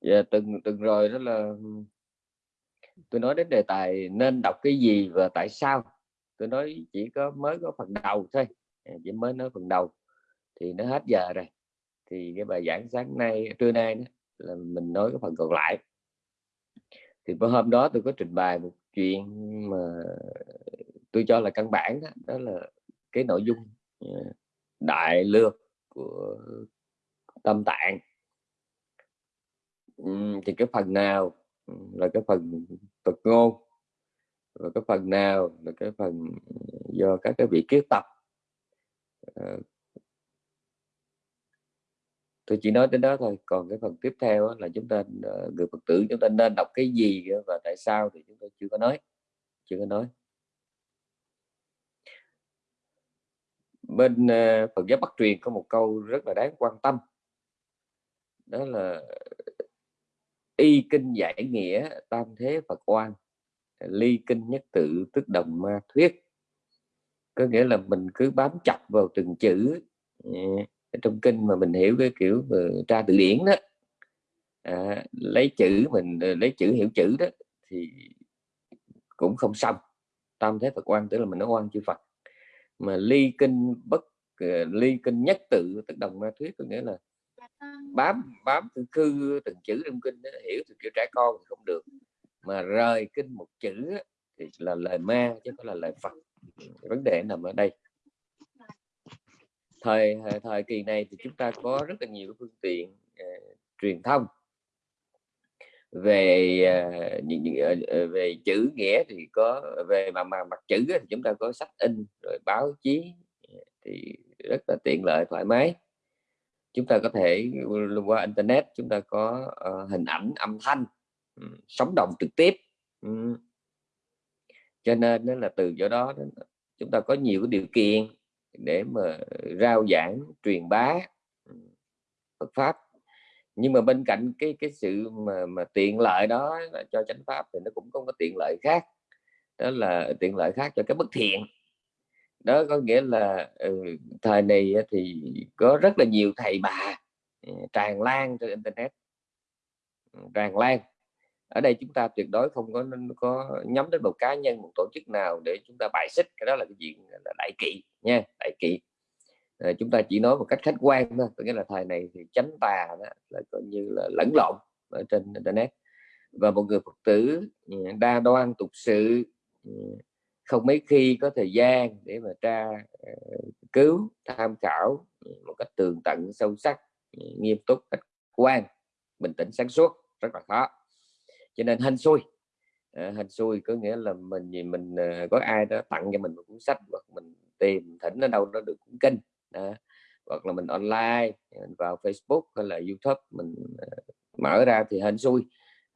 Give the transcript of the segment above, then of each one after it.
dạ, từng từng rồi đó là ừ, tôi nói đến đề tài nên đọc cái gì và tại sao. Tôi nói chỉ có mới có phần đầu thôi à, chỉ mới nói phần đầu thì nó hết giờ rồi. Thì cái bài giảng sáng nay trưa nay đó, là mình nói cái phần còn lại. Thì bữa hôm đó tôi có trình bày một chuyện mà tôi cho là căn bản đó, đó là cái nội dung à, đại lược của tâm tạng thì cái phần nào? Là cái phần tục ngôn và cái phần nào? Là cái phần do các cái vị kiết tập. Ờ. Tôi chỉ nói đến đó thôi, còn cái phần tiếp theo là chúng ta ờ, người phật tử chúng ta nên đọc cái gì và tại sao thì chúng tôi chưa có nói, chưa có nói. Bên ờ, Phật giáo Bắc truyền có một câu rất là đáng quan tâm, đó là y kinh giải nghĩa tam thế Phật oan ly kinh nhất tự tức đồng ma thuyết. Có nghĩa là mình cứ bám chặt vào từng chữ ừ, trong kinh mà mình hiểu cái kiểu tra từ điển đó. À, lấy chữ mình ờ, lấy chữ hiểu chữ đó thì cũng không xong. Tam thế Phật quan tức là mình nói oan chư Phật. Mà ly kinh bất ờ, ly kinh nhất tự tức đồng ma thuyết có nghĩa là bám bám từng khư từng chữ trong kinh đó, hiểu từ kiểu trẻ con thì không được. Mà rời kinh một chữ thì là lời ma chứ không là lời Phật. Vấn đề nằm ở đây. Thời thời kỳ này thì chúng ta có rất là nhiều phương tiện uh, truyền thông. Về uh, về chữ nghĩa thì có về mà mà mặt chữ thì chúng ta có sách in rồi báo chí thì rất là tiện lợi thoải mái chúng ta có thể qua internet chúng ta có uh, hình ảnh âm thanh um, sống động trực tiếp um, cho nên đó là từ chỗ đó chúng ta có nhiều điều kiện để mà rao giảng truyền bá Phật pháp. Nhưng mà bên cạnh cái cái sự mà mà tiện lợi đó là cho chánh pháp thì nó cũng có cái tiện lợi khác đó là tiện lợi khác cho cái bất thiện đó có nghĩa là ừ, thời này thì có rất là nhiều thầy bà ừ, tràn lan trên internet. Ừ, tràn lan. Ở đây chúng ta tuyệt đối không có có nhắm đến một cá nhân một tổ chức nào để chúng ta bài xích. Cái đó là cái chuyện là đại kỵ nha đại kỵ. À, chúng ta chỉ nói một cách khách quan thôi có nghĩa là thời này thì chánh tà đó là coi như là lẫn lộn ở trên internet. Và một người phật tử ừ, đa đoan tục sự không mấy khi có thời gian để mà tra ờ, cứu tham khảo ừ, một cách tường tận sâu sắc ừ, nghiêm túc khách quan bình tĩnh sáng suốt rất là khó. Cho nên hên xui. À, hên xui có nghĩa là mình gì mình ờ, có ai đó tặng cho mình một cuốn sách hoặc mình tìm thỉnh ở đâu đó được cuốn kinh à, hoặc là mình online mình vào Facebook hay là YouTube mình mở ra thì hên xui.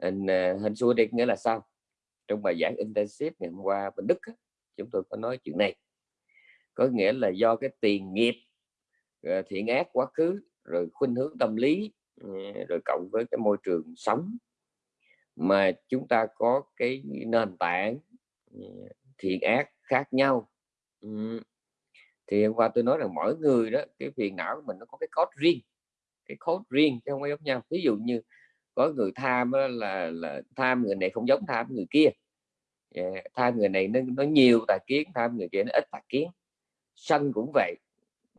Hên, uh, xui đi nghĩa là sao? Trong bài giảng intensive ngày hôm qua bên Đức chúng tôi có nói chuyện này. Có nghĩa là do cái tiền nghiệp ờ, thiện ác quá khứ, rồi khuynh hướng tâm lý ừ, rồi cộng với cái môi trường sống mà chúng ta có cái nền tảng ừ, thiện ác khác nhau. Ừ. Thì hôm qua tôi nói rằng mỗi người đó, cái phiền não của mình nó có cái code riêng, cái code riêng chứ không có giống nhau. Ví dụ như có người tham là là tham người này không giống tham người kia. Dạ, yeah. Tham người này nó, nó nhiều tà kiến tham người kia nó ít tà kiến sân cũng vậy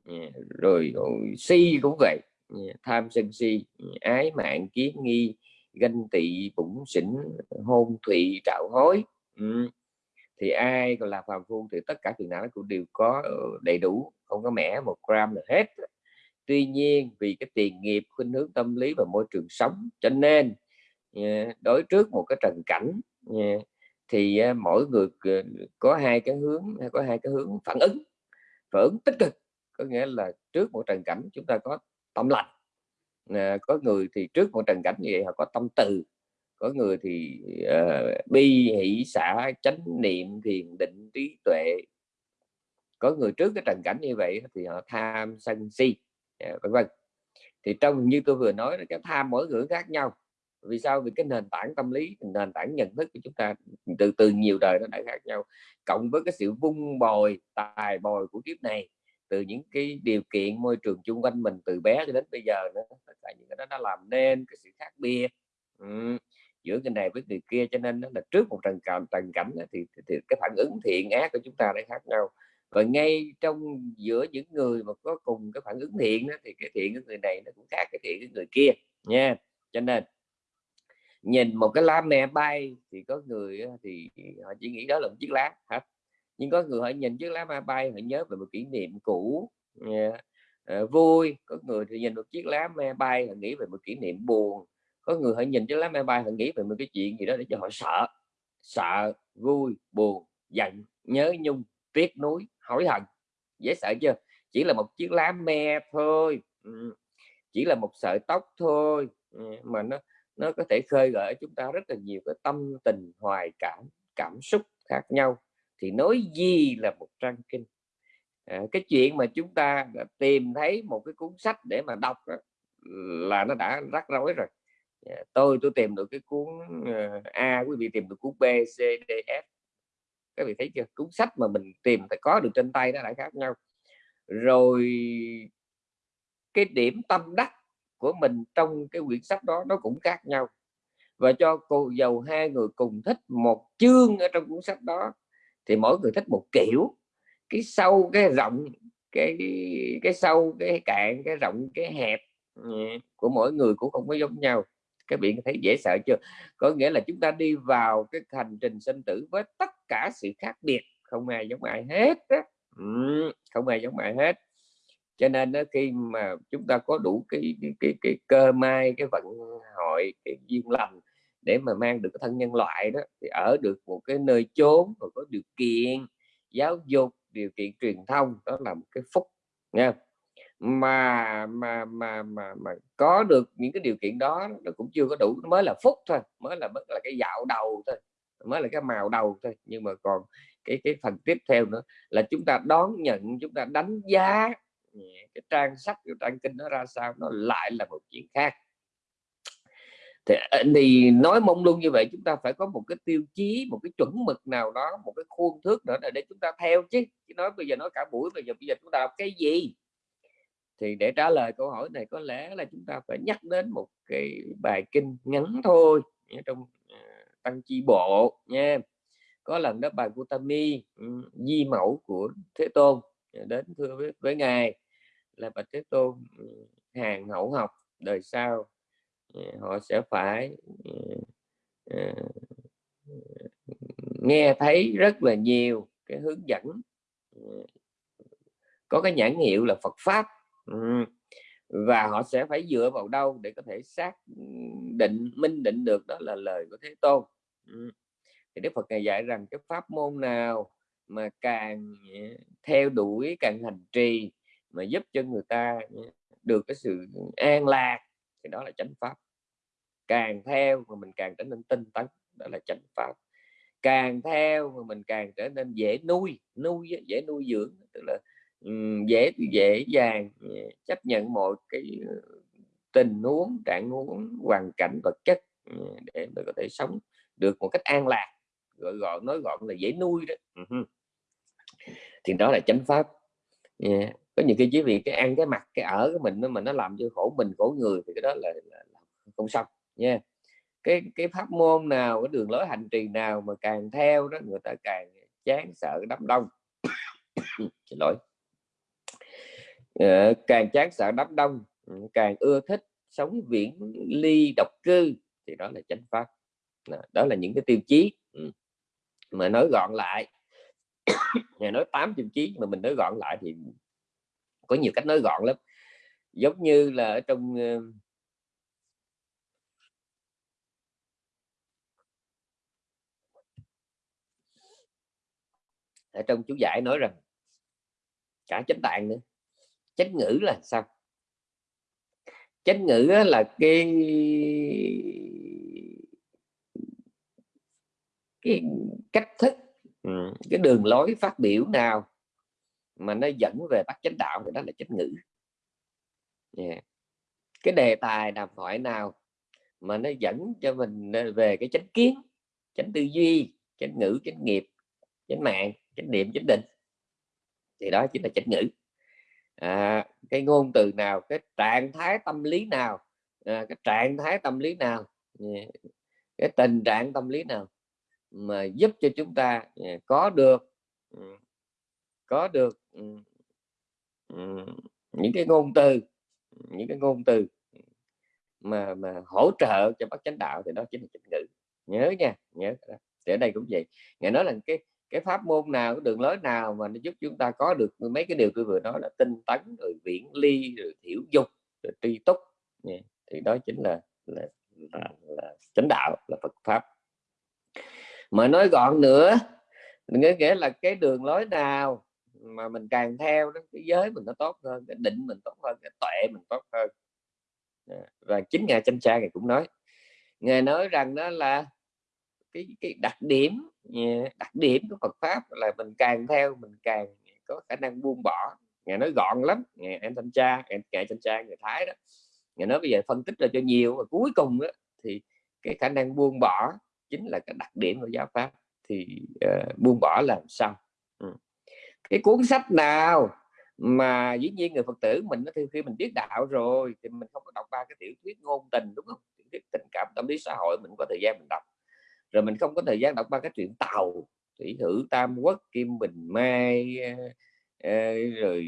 yeah. Rồi, rồi si cũng vậy yeah. Tham sân si ái mạng kiến nghi ganh tị bụng xỉn hôn thụy trạo hối ừ. thì ai còn là phàm phu thì tất cả phiền não cũng đều có ờ, đầy đủ không có mẻ một gram là hết tuy nhiên vì cái tiền nghiệp khuynh hướng tâm lý và môi trường sống cho nên đối trước một cái trần cảnh thì à, mỗi người ờ, có hai cái hướng à, có hai cái hướng phản ứng phản ứng tích cực. Có nghĩa là trước một trần cảnh chúng ta có tâm lành à, có người thì trước một trần cảnh như vậy họ có tâm từ có người thì uh, bi hỷ xả chánh niệm thiền định trí tuệ. Có người trước cái trần cảnh như vậy thì họ tham sân si vân vân. Thì trong như tôi vừa nói là cái tham mỗi người khác nhau vì sao? Vì cái nền tảng tâm lý nền tảng nhận thức của chúng ta từ từ nhiều đời nó đã khác nhau. Cộng với cái sự vung bồi tài bồi của kiếp này từ những cái điều kiện môi trường chung quanh mình từ bé cho đến bây giờ nữa tất cả những cái đó nó làm nên cái sự khác biệt. Ừ. giữa cái này với người kia cho nên nó là trước một trần cảnh trần cảnh thì, thì, thì cái phản ứng thiện ác của chúng ta đã khác nhau. Và ngay trong giữa những người mà có cùng cái phản ứng thiện đó, thì cái thiện của người này nó cũng khác cái thiện của người kia nha. Cho nên nhìn một cái lá me bay thì có người thì họ chỉ nghĩ đó là một chiếc lá hết nhưng có người họ nhìn chiếc lá me bay họ nhớ về một kỷ niệm cũ uh, vui. Có người thì nhìn một chiếc lá me bay họ nghĩ về một kỷ niệm buồn. Có người họ nhìn chiếc lá me bay họ nghĩ về một cái chuyện gì đó để cho họ sợ sợ vui buồn giận nhớ nhung tiếc nuối hối hận. Dễ sợ chưa? Chỉ là một chiếc lá me thôi chỉ là một sợi tóc thôi mà nó nó có thể khơi gợi chúng ta rất là nhiều cái tâm tình hoài cảm cảm xúc khác nhau. Thì nói gì là một trang kinh. À, cái chuyện mà chúng ta đã tìm thấy một cái cuốn sách để mà đọc đó, là nó đã rắc rối rồi. À, tôi tôi tìm được cái cuốn uh, A quý vị tìm được cuốn B C D F. Các vị thấy chưa? Cuốn sách mà mình tìm phải có được trên tay nó lại khác nhau. Rồi cái điểm tâm đắc của mình trong cái quyển sách đó, nó cũng khác nhau. Và cho cô, giàu hai người cùng thích một chương ở trong cuốn sách đó, thì mỗi người thích một kiểu. Cái sâu, cái rộng, cái cái sâu, cái cạn, cái rộng, cái hẹp ừ, của mỗi người cũng không có giống nhau. Các bạn thấy dễ sợ chưa? Có nghĩa là chúng ta đi vào cái hành trình sinh tử với tất cả sự khác biệt. Không ai giống ai hết á. Ừ, không ai giống ai hết cho nên đó, khi mà chúng ta có đủ cái cái, cái, cái cơ may cái vận hội cái duyên lành để mà mang được cái thân nhân loại đó thì ở được một cái nơi chốn và có điều kiện giáo dục điều kiện truyền thông đó là một cái phúc nha mà mà mà mà mà có được những cái điều kiện đó nó cũng chưa có đủ nó mới là phúc thôi mới là mới là cái dạo đầu thôi mới là cái màu đầu thôi. Nhưng mà còn cái cái phần tiếp theo nữa là chúng ta đón nhận chúng ta đánh giá cái trang sách cái trang kinh nó ra sao nó lại là một chuyện khác. Thì, à, thì nói mong luôn như vậy chúng ta phải có một cái tiêu chí một cái chuẩn mực nào đó một cái khuôn thước nữa để chúng ta theo chứ. Chứ nói bây giờ nói cả buổi bây giờ bây giờ chúng ta đọc cái gì? Thì để trả lời câu hỏi này có lẽ là chúng ta phải nhắc đến một cái bài kinh ngắn thôi trong à, tăng chi bộ nha. Có lần đó bài Gutami ừ, di mẫu của Thế Tôn à, đến thưa với, với ngài là bạch Thế Tôn ừ, hàng hậu học đời sau ừ, họ sẽ phải ừ, ờ, nghe thấy rất là nhiều cái hướng dẫn có cái nhãn hiệu là Phật pháp và họ sẽ phải dựa vào đâu để có thể xác định, minh định được đó là lời của Thế Tôn thì Đức Phật ngày dạy rằng cái pháp môn nào mà càng theo đuổi, càng hành trì mà giúp cho người ta được cái sự an lạc, thì đó là chánh pháp. Càng theo mà mình càng trở nên tinh tấn, đó là chánh pháp. Càng theo mà mình càng trở nên dễ nuôi nuôi dễ nuôi dưỡng, tức là dễ dễ dàng ừ, chấp nhận mọi cái ừ, tình huống, trạng huống, hoàn cảnh, vật chất ừ, để mình có thể sống được một cách an lạc. Gọi gọn nói gọn là dễ nuôi đó. Thì đó là chánh pháp. Yeah có những cái chỉ vì cái ăn cái mặt cái ở của mình mà nó làm cho khổ mình khổ người thì cái đó là, là, là không xong nha. Yeah. cái cái pháp môn nào cái đường lối hành trì nào mà càng theo đó người ta càng chán sợ đám đông. Xin lỗi. À, càng chán sợ đám đông ừ, càng ưa thích sống viễn ly độc cư thì đó là chánh pháp. Đó là những cái tiêu chí ừ, mà nói gọn lại. Nói tám tiêu chí mà mình nói gọn lại thì có nhiều cách nói gọn lắm. Giống như là ở trong ở trong chú giải nói rằng cả chánh tạng nữa chánh ngữ là sao? Chánh ngữ là cái cái cách thức cái đường lối phát biểu nào mà nó dẫn về bắt chánh đạo thì đó là chánh ngữ. Yeah. cái đề tài đàm thoại nào mà nó dẫn cho mình về cái chánh kiến chánh tư duy chánh ngữ chánh nghiệp chánh mạng chánh niệm chánh định. Thì đó chính là chánh ngữ. À, cái ngôn từ nào cái trạng thái tâm lý nào à, cái trạng thái tâm lý nào cái tình trạng tâm lý nào mà giúp cho chúng ta có được ừ, có được những cái ngôn từ những cái ngôn từ mà mà hỗ trợ cho bác chánh đạo thì đó chính là chánh ngữ. Nhớ nha nhớ thì ở đây cũng vậy. Ngài nói là cái cái pháp môn nào cái đường lối nào mà nó giúp chúng ta có được mấy cái điều tôi vừa nói là tinh tấn rồi viễn ly rồi thiểu dục rồi tri túc. Thì đó chính là là, là, là chánh đạo là Phật pháp. Mà nói gọn nữa nghĩa nghĩa là cái đường lối nào mà mình càng theo đó cái giới mình nó tốt hơn cái định mình tốt hơn cái tuệ mình tốt hơn. Và chính ngài chánh cha ngài cũng nói ngài nói rằng đó là cái cái đặc điểm đặc điểm của Phật pháp là mình càng theo mình càng có khả năng buông bỏ. Ngài nói gọn lắm ngài em thanh cha ngài thanh cha người thái đó. Ngài nói bây giờ phân tích ra cho nhiều và cuối cùng đó, thì cái khả năng buông bỏ chính là cái đặc điểm của giáo pháp. Thì uh, buông bỏ làm sao cái cuốn sách nào mà dĩ nhiên người phật tử mình thì khi mình biết đạo rồi thì mình không có đọc ba cái tiểu thuyết ngôn tình, đúng không? Tiểu thuyết tình cảm, tâm lý xã hội mình có thời gian mình đọc. Rồi mình không có thời gian đọc ba cái chuyện tàu, thủy thử, tam quốc, kim bình mai ờ, ờ, rồi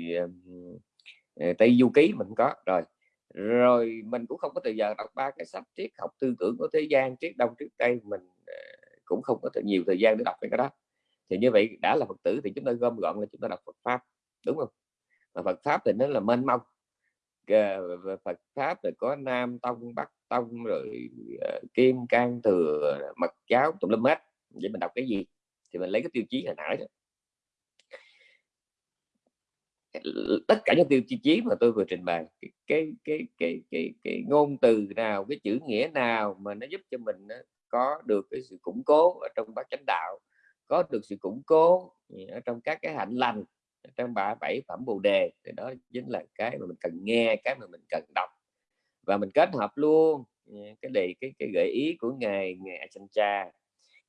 ờ, tây du ký mình có rồi. Rồi mình cũng không có thời giờ đọc ba cái sách triết học tư tưởng của thế gian, triết đông, triết tây, mình cũng không có nhiều thời gian để đọc cái đó thì như vậy đã là phật tử thì chúng ta gom gọn là chúng ta đọc phật pháp đúng không? Mà phật pháp thì nó là mênh mông. Phật pháp thì có nam tông bắc tông rồi ờ, kim Cang thừa mật giáo tùm lum hết. Vậy mình đọc cái gì? Thì mình lấy cái tiêu chí hồi nãy đó. Tất cả những tiêu chí mà tôi vừa trình bày cái cái cái cái cái, cái ngôn từ nào cái chữ nghĩa nào mà nó giúp cho mình ờ, có được cái sự củng cố ở trong bát chánh đạo có được sự củng cố ở trong các cái hạnh lành trong ba bảy phẩm bồ đề, thì đó chính là cái mà mình cần nghe, cái mà mình cần đọc. Và mình kết hợp luôn ừ, cái đề, cái cái gợi ý của ngài ngài Achan Cha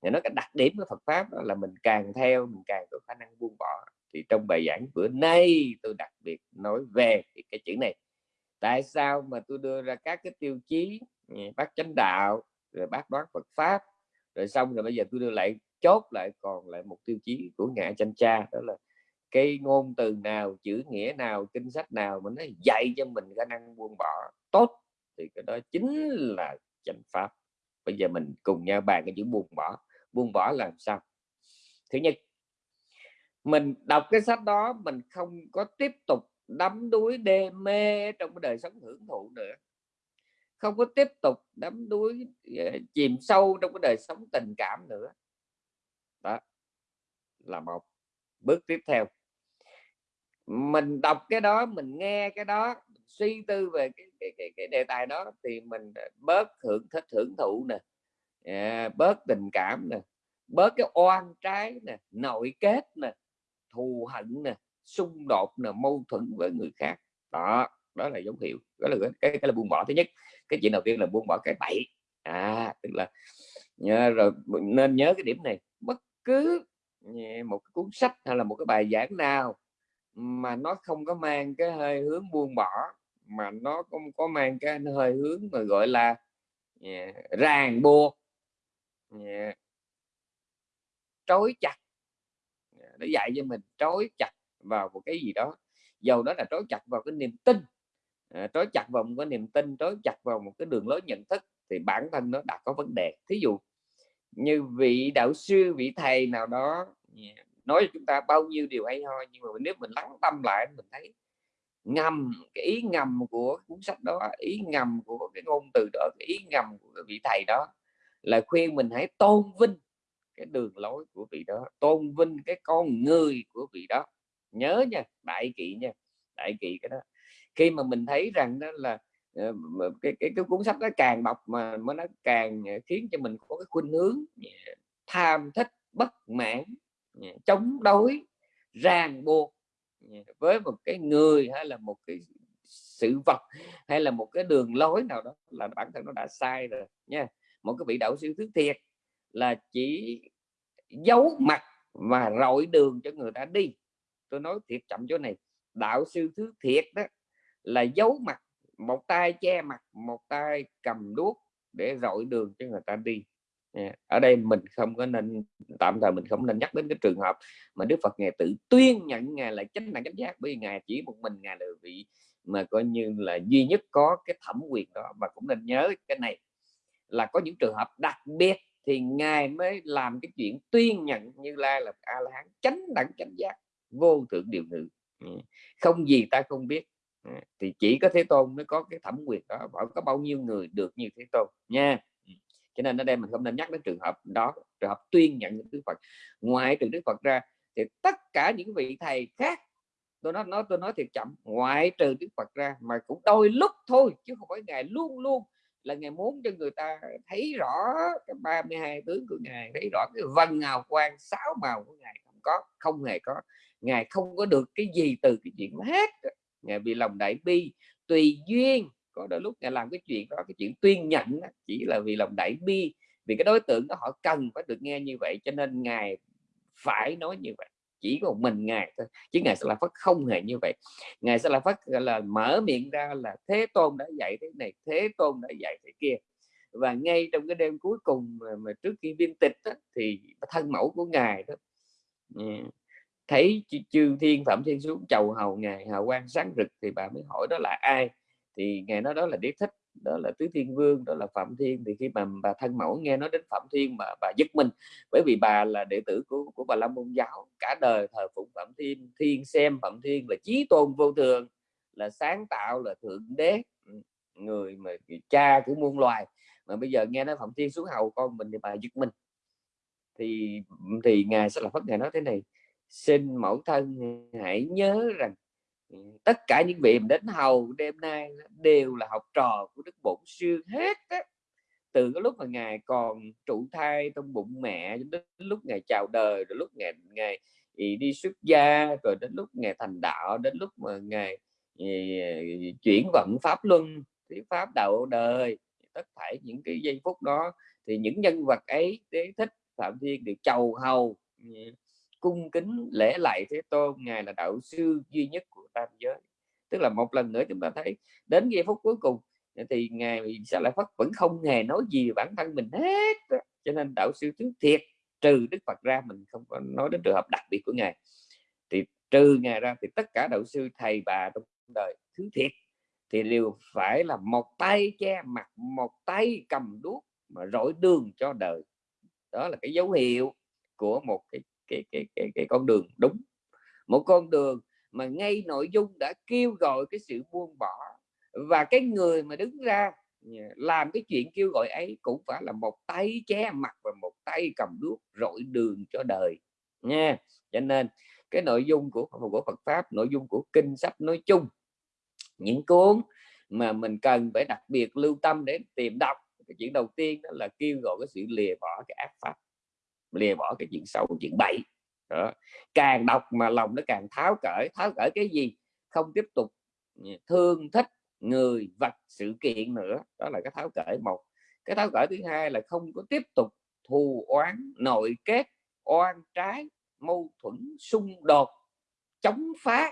ngài nói cái đặc điểm của Phật pháp đó là mình càng theo, mình càng có khả năng buông bỏ. Thì trong bài giảng bữa nay tôi đặc biệt nói về cái chữ này. Tại sao mà tôi đưa ra các cái tiêu chí ừ, bác chánh đạo, rồi bác đoán Phật pháp, rồi xong rồi bây giờ tôi đưa lại chốt lại còn lại một tiêu chí của ngài chanh cha, đó là cái ngôn từ nào, chữ nghĩa nào, kinh sách nào mà nó dạy cho mình khả năng buông bỏ tốt thì cái đó chính là chánh pháp. Bây giờ mình cùng nhau bàn cái chữ buông bỏ. Buông bỏ làm sao? Thứ nhất, mình đọc cái sách đó mình không có tiếp tục đắm đuối, đê mê trong cái đời sống hưởng thụ nữa. Không có tiếp tục đắm đuối ờ, chìm sâu trong cái đời sống tình cảm nữa đó là một bước tiếp theo. Mình đọc cái đó mình nghe cái đó suy tư về cái, cái, cái, cái đề tài đó thì mình ờ, bớt hưởng thích hưởng thụ nè à, bớt tình cảm nè bớt cái oan trái nè nội kết nè thù hận nè xung đột nè mâu thuẫn với người khác. Đó đó là dấu hiệu đó là cái, cái là buông bỏ. Thứ nhất cái chuyện đầu tiên là buông bỏ cái bậy. À tức là nhớ rồi nên nhớ cái điểm này bất cứ một cái cuốn sách hay là một cái bài giảng nào mà nó không có mang cái hơi hướng buông bỏ mà nó không có mang cái hơi hướng mà gọi là yeah, ràng buộc yeah, trói chặt nó dạy cho mình trói chặt vào một cái gì đó. Dầu đó là trói chặt vào cái niềm tin à, trói chặt vào một cái niềm tin trói chặt vào một cái đường lối nhận thức thì bản thân nó đã có vấn đề. Thí dụ như vị đạo sư, vị thầy nào đó nói cho chúng ta bao nhiêu điều hay ho, nhưng mà nếu mình lắng tâm lại, mình thấy ngầm, cái ý ngầm của cuốn sách đó, ý ngầm của cái ngôn từ đó, cái ý ngầm của vị thầy đó là khuyên mình hãy tôn vinh cái đường lối của vị đó, tôn vinh cái con người của vị đó. Nhớ nha, đại kỵ nha, đại kỵ cái đó. Khi mà mình thấy rằng đó là Ờ, cái, cái, cái cuốn sách nó càng đọc mà nó càng ờ, khiến cho mình có cái khuynh hướng dạ, tham thích bất mãn dạ, chống đối ràng buộc dạ, với một cái người hay là một cái sự vật hay là một cái đường lối nào đó là bản thân nó đã sai rồi nha. Một cái vị đạo sư thứ thiệt là chỉ giấu mặt và rọi đường cho người ta đi. Tôi nói thiệt chậm chỗ này đạo sư thứ thiệt đó là giấu mặt một tay che mặt, một tay cầm đuốc để rọi đường cho người ta đi. Ở đây mình không có nên, tạm thời mình không nên nhắc đến cái trường hợp mà Đức Phật ngài tự tuyên nhận ngài là chánh đẳng chánh giác, bởi vì ngài chỉ một mình ngài là vị mà coi như là duy nhất có cái thẩm quyền đó. Và cũng nên nhớ cái này, là có những trường hợp đặc biệt thì ngài mới làm cái chuyện tuyên nhận như lai là a la hán chánh đẳng chánh giác, vô thượng điều ngự. Không gì ta không biết thì chỉ có thế tôn mới có cái thẩm quyền đó bảo có bao nhiêu người được như thế tôn nha. Cho nên ở đây mình không nên nhắc đến trường hợp đó trường hợp tuyên nhận những đức phật. Ngoài trừ đức phật ra thì tất cả những vị thầy khác tôi nói nói tôi nói thiệt chậm ngoại trừ đức phật ra mà cũng đôi lúc thôi chứ không phải ngài luôn luôn là ngài muốn cho người ta thấy rõ cái 32 tướng của ngài thấy rõ cái vân hào quang sáu màu của ngài không có không hề có. Ngài không có được cái gì từ cái chuyện hết ngài vì lòng đại bi tùy duyên. Có đôi lúc ngài làm cái chuyện đó cái chuyện tuyên nhận chỉ là vì lòng đại bi vì cái đối tượng đó họ cần phải được nghe như vậy cho nên ngài phải nói như vậy. Chỉ có một mình ngài thôi chứ ngài sẽ là phát không hề như vậy. Ngài sẽ là phát là mở miệng ra là thế tôn đã dạy thế này thế tôn đã dạy thế kia. Và ngay trong cái đêm cuối cùng mà, mà trước khi viên tịch đó, thì thân mẫu của ngài đó thấy chư thiên, phạm thiên xuống chầu hầu ngài hào quang sáng rực thì bà mới hỏi đó là ai? Thì ngài nói đó là đế thích, đó là tứ thiên vương, đó là phạm thiên. Thì khi mà bà thân mẫu nghe nói đến phạm thiên mà bà giật mình, bởi vì bà là đệ tử của của bà la môn giáo, cả đời thờ phụng phạm thiên thiên xem phạm thiên là chí tôn vô thường, là sáng tạo, là thượng đế ừ, người mà cha của muôn loài. Mà bây giờ nghe nói phạm thiên xuống hầu con mình thì bà giật mình. Thì ừ, thì ngài sẽ là phát ngài nói thế này xin mẫu thân hãy nhớ rằng ừ, tất cả những vị đến hầu đêm nay đều là học trò của đức bổn sư hết á. từ cái lúc mà ngài còn trụ thai trong bụng mẹ đến lúc ngài chào đời, rồi lúc ngài ngài ừ, đi xuất gia, rồi đến lúc ngài thành đạo, đến lúc mà ngài ừ, chuyển vận pháp luân thuyết pháp đạo đời, tất thảy những cái giây phút đó, thì những nhân vật ấy, đế thích, phạm thiên được chầu hầu cung kính lễ lại thế tôn, ngài là đạo sư duy nhất của tam giới. Tức là một lần nữa chúng ta thấy đến giây phút cuối cùng thì ngài sẽ lại phát vẫn không hề nói gì bản thân mình hết cho nên đạo sư thứ thiệt, trừ đức phật ra mình không có nói đến trường hợp đặc biệt của ngài. Thì trừ ngài ra thì tất cả đạo sư, thầy, bà trong đời thứ thiệt thì đều phải là một tay che mặt, một tay cầm đuốc mà rọi đường cho đời. Đó là cái dấu hiệu của một cái cái cái cái, cái con đường đúng. Một con đường mà ngay nội dung đã kêu gọi cái sự buông bỏ và cái người mà đứng ra à, làm cái chuyện kêu gọi ấy cũng phải là một tay che mặt và một tay cầm đuốc rọi đường cho đời nha. Cho nên cái nội dung của của Phật pháp nội dung của kinh sách nói chung những cuốn mà mình cần phải đặc biệt lưu tâm để tìm đọc cái chuyện đầu tiên đó là kêu gọi cái sự lìa bỏ cái ác pháp lìa bỏ cái chuyện xấu, chuyện bậy. Đó. càng đọc mà lòng nó càng tháo cởi tháo cởi cái gì? Không tiếp tục ừ, thương thích người vật sự kiện nữa. Đó là cái tháo cởi một. Cái tháo cởi thứ hai là không có tiếp tục thù oán, nội kết, oan trái, mâu thuẫn, xung đột, chống phá.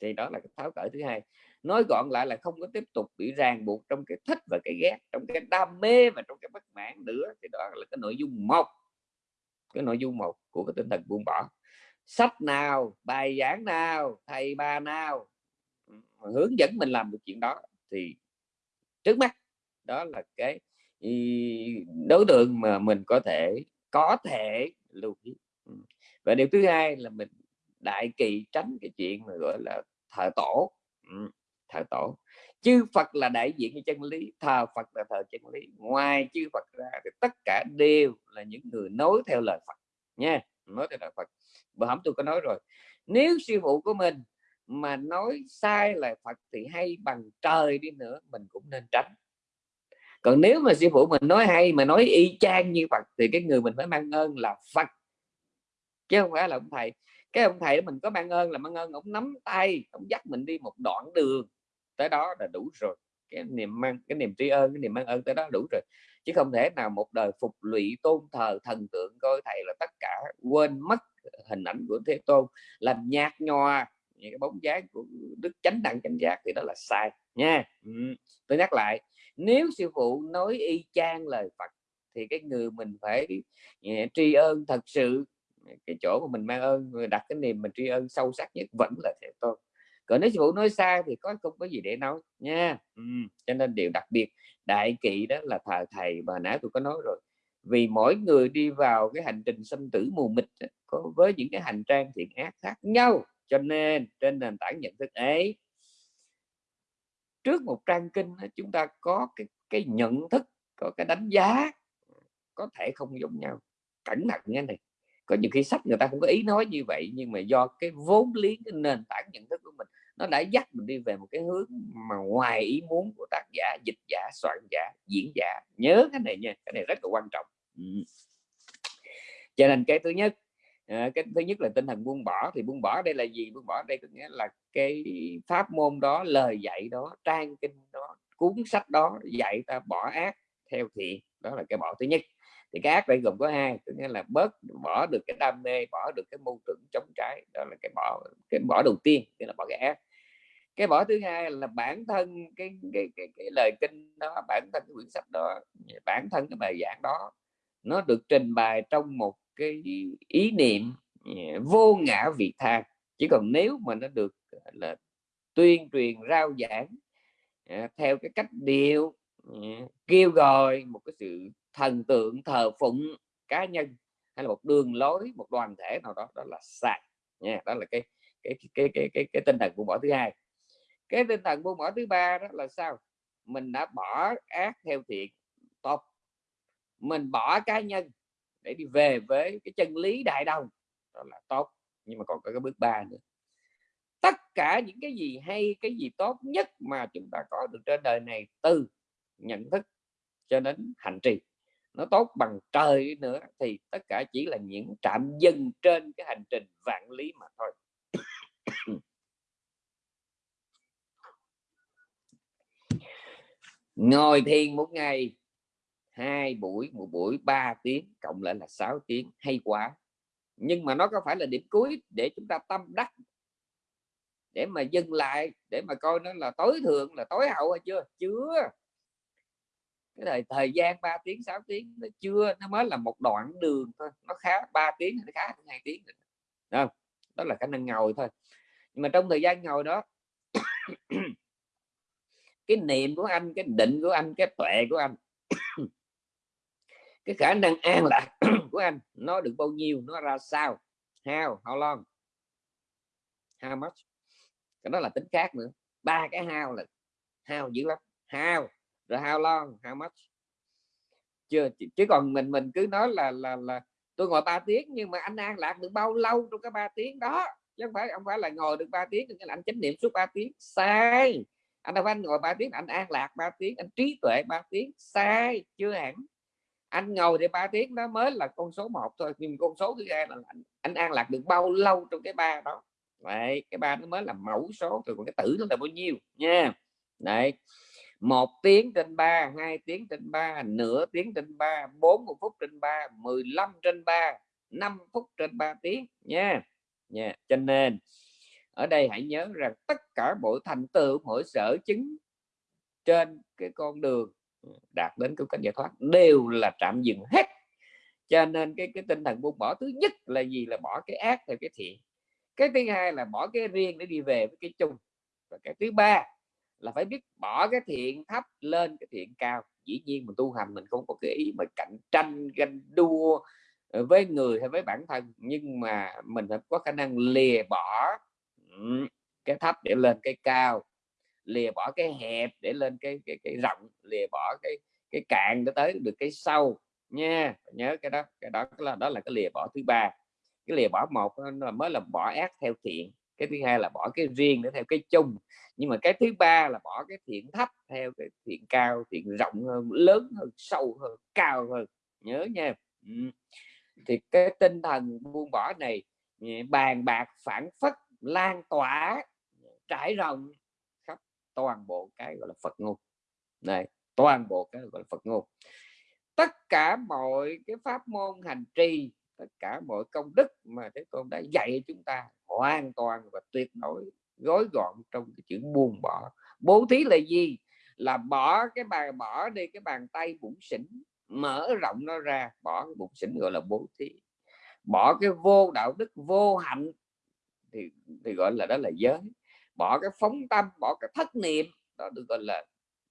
Thì đó là cái tháo cởi thứ hai. Nói gọn lại là không có tiếp tục bị ràng buộc trong cái thích và cái ghét, trong cái đam mê và trong cái bất mãn nữa. Thì đó là cái nội dung một cái nội dung một của cái tinh thần buông bỏ. Sách nào, bài giảng nào, thầy bà nào hướng dẫn mình làm được chuyện đó thì trước mắt đó là cái đối tượng mà mình có thể có thể lưu ý. Và điều thứ hai là mình đại kỳ tránh cái chuyện mà gọi là thờ tổ. Thờ tổ chư Phật là đại diện cho chân lý thờ Phật là thờ chân lý. Ngoài chư Phật ra thì tất cả đều là những người nói theo lời Phật, nha, nói theo lời Phật. Bữa hổm tôi có nói rồi, nếu sư phụ của mình mà nói sai lời Phật thì hay bằng trời đi nữa, mình cũng nên tránh. Còn nếu mà sư phụ mình nói hay, mà nói y chang như Phật thì cái người mình phải mang ơn là Phật, chứ không phải là ông thầy. Cái ông thầy mình có mang ơn là mang ơn, ông nắm tay, ông dắt mình đi một đoạn đường tới đó là đủ rồi. Cái niềm mang, cái niềm tri ân, cái niềm mang ơn tới đó đủ rồi. Chứ không thể nào một đời phục lụy, tôn thờ, thần tượng coi thầy là tất cả, quên mất hình ảnh của thế tôn, làm nhạt nhòa những cái bóng dáng của đức chánh đẳng chánh giác thì đó là sai nha. Ừ. tôi nhắc lại, nếu sư phụ nói y chang lời Phật thì cái người mình phải ờ, tri ân thật sự. Cái chỗ mà mình mang ơn, người đặt cái niềm mình tri ân sâu sắc nhất vẫn là thế tôn còn nếu sư phụ nói sai thì có không có gì để nói nha. Ừ. cho nên điều đặc biệt đại kỵ đó là thờ thầy mà nãy tôi có nói rồi. Vì mỗi người đi vào cái hành trình sinh tử mù mịt có với những cái hành trang thiện ác khác nhau. Cho nên trên nền tảng nhận thức ấy trước một trang kinh chúng ta có cái cái nhận thức có cái đánh giá có thể không giống nhau. Cẩn thận nghe này có những khi sách người ta không có ý nói như vậy nhưng mà do cái vốn liếng cái nền tảng nhận thức của mình nó đã dắt mình đi về một cái hướng mà ngoài ý muốn của tác giả dịch giả soạn giả diễn giả. Nhớ cái này nha cái này rất là quan trọng. Ừ. cho nên cái thứ nhất à, cái thứ nhất là tinh thần buông bỏ. Thì buông bỏ đây là gì? Buông bỏ đây có nghĩa là cái pháp môn đó lời dạy đó trang kinh đó cuốn sách đó dạy ta bỏ ác theo thiện đó là cái bỏ thứ nhất. Thì cái ác đây gồm có hai có nghĩa là bớt bỏ được cái đam mê bỏ được cái mâu thuẫn chống trái đó là cái bỏ cái bỏ đầu tiên tức là bỏ cái ác cái bỏ thứ hai là bản thân cái cái cái, cái lời kinh đó bản thân cái quyển sách đó bản thân cái bài giảng đó nó được trình bày trong một cái ý niệm ờ, vô ngã vị tha. Chỉ còn nếu mà nó được là tuyên truyền rao giảng ờ, theo cái cách điệu ờ, kêu gọi một cái sự thần tượng thờ phụng cá nhân hay là một đường lối một đoàn thể nào đó đó là sai. Nha đó là cái cái cái cái cái, cái tinh thần của bỏ thứ hai cái tinh thần buông bỏ thứ ba đó là sao? Mình đã bỏ ác theo thiện, tốt. Mình bỏ cá nhân để đi về với cái chân lý đại đồng, đó là tốt. Nhưng mà còn có cái bước ba nữa. Tất cả những cái gì hay, cái gì tốt nhất mà chúng ta có được trên đời này từ nhận thức cho đến hành trì, nó tốt bằng trời nữa thì tất cả chỉ là những trạm dừng trên cái hành trình vạn lý mà thôi. Ngồi thiền một ngày, hai buổi, một buổi, ba tiếng, cộng lại là 6 tiếng. Hay quá. Nhưng mà nó có phải là điểm cuối để chúng ta tâm đắc? Để mà dừng lại, để mà coi nó là tối thượng, là tối hậu hay chưa? Chưa. Cái thời thời gian 3 tiếng 6 tiếng nó chưa, nó mới là một đoạn đường thôi. Nó khá 3 tiếng nó khá, hai tiếng không đó là khả năng ngồi thôi. Nhưng mà trong thời gian ngồi đó cái niệm của anh, cái định của anh, cái tuệ của anh. Cái khả năng an lạc của anh, nó được bao nhiêu, nó ra sao? How? How long? How much? Cái đó là tính khác nữa. Ba cái how là how dữ lắm. How, rồi how long, how much? Chưa chứ còn mình mình cứ nói là là là tôi ngồi 3 tiếng, nhưng mà anh an lạc được bao lâu trong cái 3 tiếng đó? Chứ không phải không phải là ngồi được 3 tiếng nhưng anh chánh niệm suốt 3 tiếng. Sai! Anh đâu phải anh ngồi 3 tiếng anh an lạc 3 tiếng anh trí tuệ 3 tiếng sai chưa hẳn. Anh ngồi thì 3 tiếng đó mới là con số 1 thôi nhưng con số thứ hai là anh, anh an lạc được bao lâu trong cái ba đó. Vậy cái ba nó mới là mẫu số rồi còn cái tử nó là bao nhiêu nha. Đấy một tiếng trên ba hai tiếng trên ba nửa tiếng trên ba bốn phút trên ba 15 trên ba năm phút trên ba tiếng nha. Nha cho nên ở đây hãy nhớ rằng tất cả mọi thành tựu mỗi sở chứng trên cái con đường đạt đến cái cảnh giải thoát đều là trạm dừng hết. Cho nên cái cái tinh thần buông bỏ thứ nhất là gì? Là bỏ cái ác theo cái thiện. Cái thứ hai là bỏ cái riêng để đi về với cái chung. Và cái thứ ba là phải biết bỏ cái thiện thấp lên cái thiện cao. Dĩ nhiên mình tu hành mình không có cái ý mà cạnh tranh, ganh đua ờ, với người hay với bản thân. Nhưng mà mình phải có khả năng lìa bỏ cái thấp để lên cái cao, lìa bỏ cái hẹp để lên cái cái cái rộng, lìa bỏ cái cái cạn để tới được cái sâu nha. Nhớ cái đó cái đó là đó là cái lìa bỏ thứ ba. Cái lìa bỏ một là mới là bỏ ác theo thiện, cái thứ hai là bỏ cái riêng để theo cái chung. Nhưng mà cái thứ ba là bỏ cái thiện thấp theo cái thiện cao, thiện rộng hơn, lớn hơn, sâu hơn, cao hơn. Nhớ nha. Thì cái tinh thần buông bỏ này bàn bạc, phản phất lan tỏa, trải rộng khắp toàn bộ cái, gọi là, Phật ngôn này, toàn bộ cái, gọi là, Phật ngôn tất cả mọi cái pháp môn hành trì, tất cả mọi công đức mà Thế Tôn đã dạy chúng ta hoàn toàn và tuyệt đối gói gọn trong cái chữ buông bỏ. Bố thí là gì? Là bỏ cái bàn bỏ đi cái bàn tay bụng xỉn, mở rộng nó ra, bỏ cái bụng xỉn gọi là bố thí. Bỏ cái vô đạo đức vô hạnh thì thì gọi là đó là giới. Bỏ cái phóng tâm bỏ cái thất niệm đó được gọi là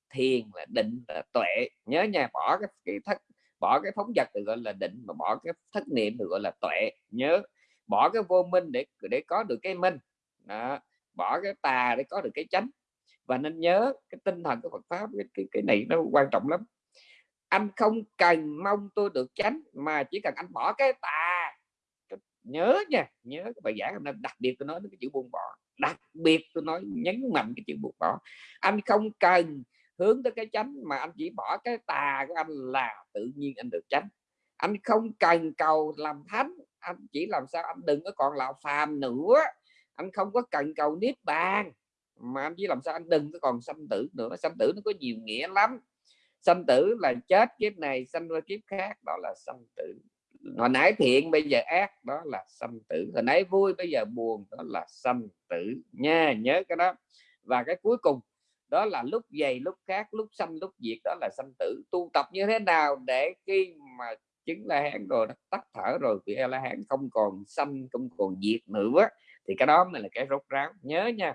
thiền là định là tuệ. Nhớ nha bỏ cái, cái thất bỏ cái phóng vật được gọi là định mà bỏ cái thất niệm được gọi là tuệ. Nhớ bỏ cái vô minh để để có được cái minh. Đó. bỏ cái tà để có được cái chánh. Và nên nhớ cái tinh thần của Phật pháp cái, cái, cái này nó quan trọng lắm. Anh không cần mong tôi được chánh mà chỉ cần anh bỏ cái tà nhớ nha, nhớ cái bài giảng hôm đặc biệt tôi nói cái chữ buông bỏ, đặc biệt tôi nói nhấn mạnh cái chữ buông bỏ. Anh không cần hướng tới cái chánh mà anh chỉ bỏ cái tà của anh là tự nhiên anh được chánh. Anh không cần cầu làm thánh, anh chỉ làm sao anh đừng có còn là phàm nữa. Anh không có cần cầu niết bàn, mà anh chỉ làm sao anh đừng có còn sanh tử nữa. Sanh tử nó có nhiều nghĩa lắm. Sanh tử là chết kiếp này, sanh qua kiếp khác, đó là sanh tử hồi nãy thiện, bây giờ ác, đó là sanh tử. Hồi nãy vui, bây giờ buồn, đó là sanh tử nha. Nhớ cái đó. Và cái cuối cùng, đó là lúc dày, lúc khác lúc sanh, lúc diệt, đó là sanh tử. Tu tập như thế nào để khi mà chứng la hán rồi tắt thở rồi thì la hán không còn sanh, không còn diệt nữa, thì cái đó mới là cái rốt ráo. Nhớ nha.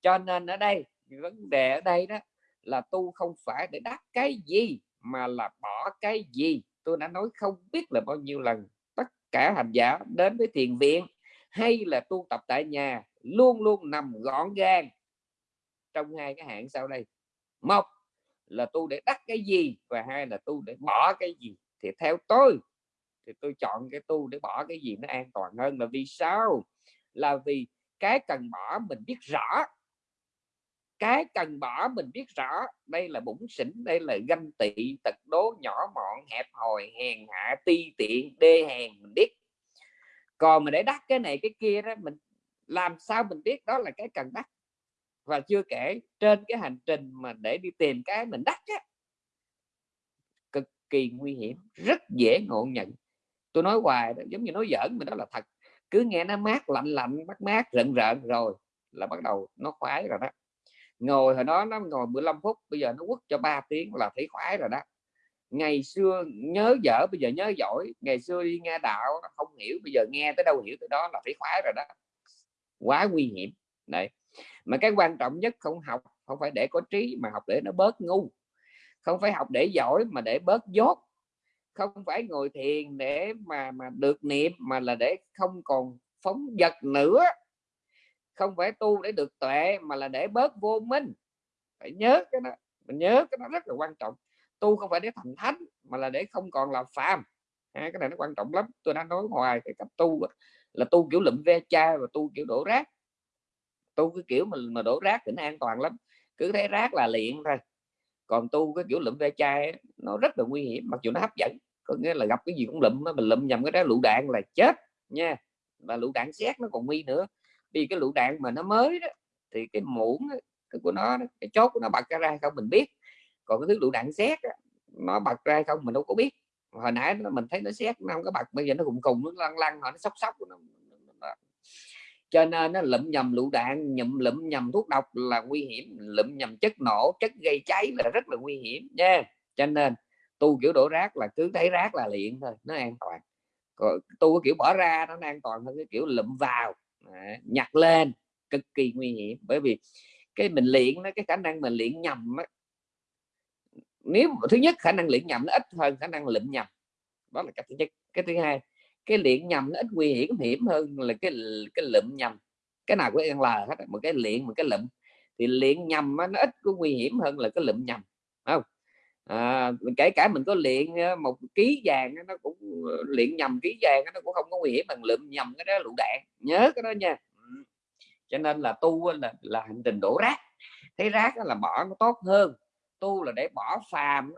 Cho nên ở đây, vấn đề ở đây đó là tu không phải để đắc cái gì, mà là bỏ cái gì tôi đã nói không biết là bao nhiêu lần tất cả hành giả đến với thiền viện hay là tu tập tại nhà luôn luôn nằm gọn gàng trong hai cái hạng sau đây. Một là tu để đắc cái gì và hai là tu để bỏ cái gì. Thì theo tôi, thì tôi chọn cái tu để bỏ cái gì nó an toàn hơn là vì sao? Là vì cái cần bỏ mình biết rõ cái cần bỏ mình biết rõ đây là bụng xỉn đây là ganh tị tật đố nhỏ mọn hẹp hòi hèn hạ ti tiện đê hèn mình biết. Còn mà để đắc cái này cái kia đó mình làm sao mình biết đó là cái cần đắc. Và chưa kể trên cái hành trình mà để đi tìm cái mình đắc á, cực kỳ nguy hiểm rất dễ ngộ nhận. Tôi nói hoài đó, giống như nói giỡn mà đó là thật. Cứ nghe nó mát lạnh lạnh mát mát rợn rợn rồi là bắt đầu nó khoái rồi đó ngồi hồi đó nó ngồi 15 phút, bây giờ nó quất cho 3 tiếng là thấy khoái rồi đó. Ngày xưa nhớ dở, bây giờ nhớ giỏi. Ngày xưa đi nghe đạo không hiểu, bây giờ nghe tới đâu hiểu tới đó là thấy khoái rồi đó. Quá nguy hiểm. Đấy. Mà cái quan trọng nhất không học, không phải để có trí mà học để nó bớt ngu. Không phải học để giỏi mà để bớt dốt. Không phải ngồi thiền để mà mà được niệm mà là để không còn phóng vật nữa không phải tu để được tuệ mà là để bớt vô minh. Phải nhớ cái đó mình nhớ cái đó rất là quan trọng. Tu không phải để thành thánh mà là để không còn là phàm. À, cái này nó quan trọng lắm. Tôi đã nói hoài cái cách tu là tu kiểu lụm ve chai và tu kiểu đổ rác. Tu cái kiểu mà mà đổ rác thì nó an toàn lắm. Cứ thấy rác là liền thôi. Còn tu cái kiểu lụm ve chai nó rất là nguy hiểm mặc dù nó hấp dẫn. Có nghĩa là gặp cái gì cũng lụm nó mình lụm nhầm cái đó lựu đạn là chết nha. Và lựu đạn xét nó còn nguy nữa vì cái lựu đạn mà nó mới đó thì cái muỗng của nó cái chốt của nó bật ra không mình biết. Còn cái thứ lựu đạn xét nó bật ra không mình đâu có biết. Hồi nãy mình thấy nó xét nó không có bật bây giờ nó cùng cùng nó lăn lăn nó sóc sóc nó, cho nên nó lụm nhầm lựu đạn nhầm lụm nhầm thuốc độc là nguy hiểm lụm nhầm chất nổ chất gây cháy là rất là nguy hiểm nha. Cho nên tu kiểu đổ rác là cứ thấy rác là liền thôi nó an toàn. Còn tu cái kiểu bỏ ra nó an toàn hơn cái kiểu lụm vào nhặt lên cực kỳ nguy hiểm. Bởi vì cái mình luyện nó cái khả năng mình luyện nhầm á, nếu thứ nhất khả năng luyện nhầm nó ít hơn khả năng lụm nhầm. Đó là cái thứ nhất. Cái thứ hai cái luyện nhầm nó ít nguy hiểm hiểm hơn là cái cái lụm nhầm. Cái nào cũng ăn là hết một cái luyện một cái lụm thì luyện nhầm nó ít có nguy hiểm hơn là cái lụm nhầm không? À, kể cả mình có luyện ờ, một ký vàng nó cũng ờ, luyện nhầm ký vàng nó cũng không có nguy hiểm bằng lượm nhầm cái đó lựu đạn. Nhớ cái đó nha. Ừ. Cho nên là tu là là hành trình đổ rác. Thấy rác là bỏ nó tốt hơn. Tu là để bỏ phàm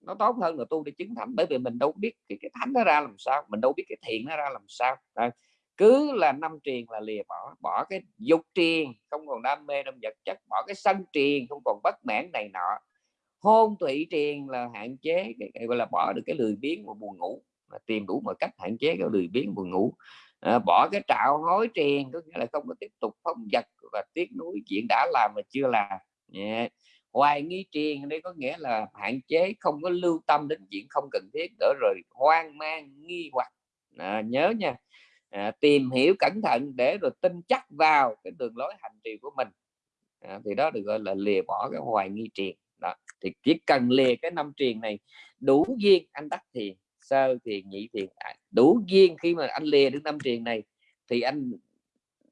nó tốt hơn là tu để chứng thánh. Bởi vì mình đâu biết cái, cái thánh nó ra làm sao mình đâu biết cái thiện nó ra làm sao. À, cứ là năm triền là lìa bỏ bỏ cái dục triền không còn đam mê trong vật chất bỏ cái sân triền không còn bất mãn này nọ hôn thủy triền là hạn chế cái, cái gọi là bỏ được cái lười biếng và buồn ngủ mà tìm đủ mọi cách hạn chế cái lười biếng buồn ngủ. À, bỏ cái trạo hối triền có nghĩa là không có tiếp tục phóng vật và tiếc nuối chuyện đã làm mà chưa làm. Yeah. hoài nghi triền đây có nghĩa là hạn chế không có lưu tâm đến chuyện không cần thiết đỡ rồi hoang mang nghi hoặc. À, nhớ nha. À, tìm hiểu cẩn thận để rồi tin chắc vào cái đường lối hành trì của mình. À, thì đó được gọi là lìa bỏ cái hoài nghi triền đó thì chỉ cần lìa cái năm triền này đủ duyên anh đắc thiền sơ thiền nhị thiền à, đủ duyên khi mà anh lìa được năm triền này thì anh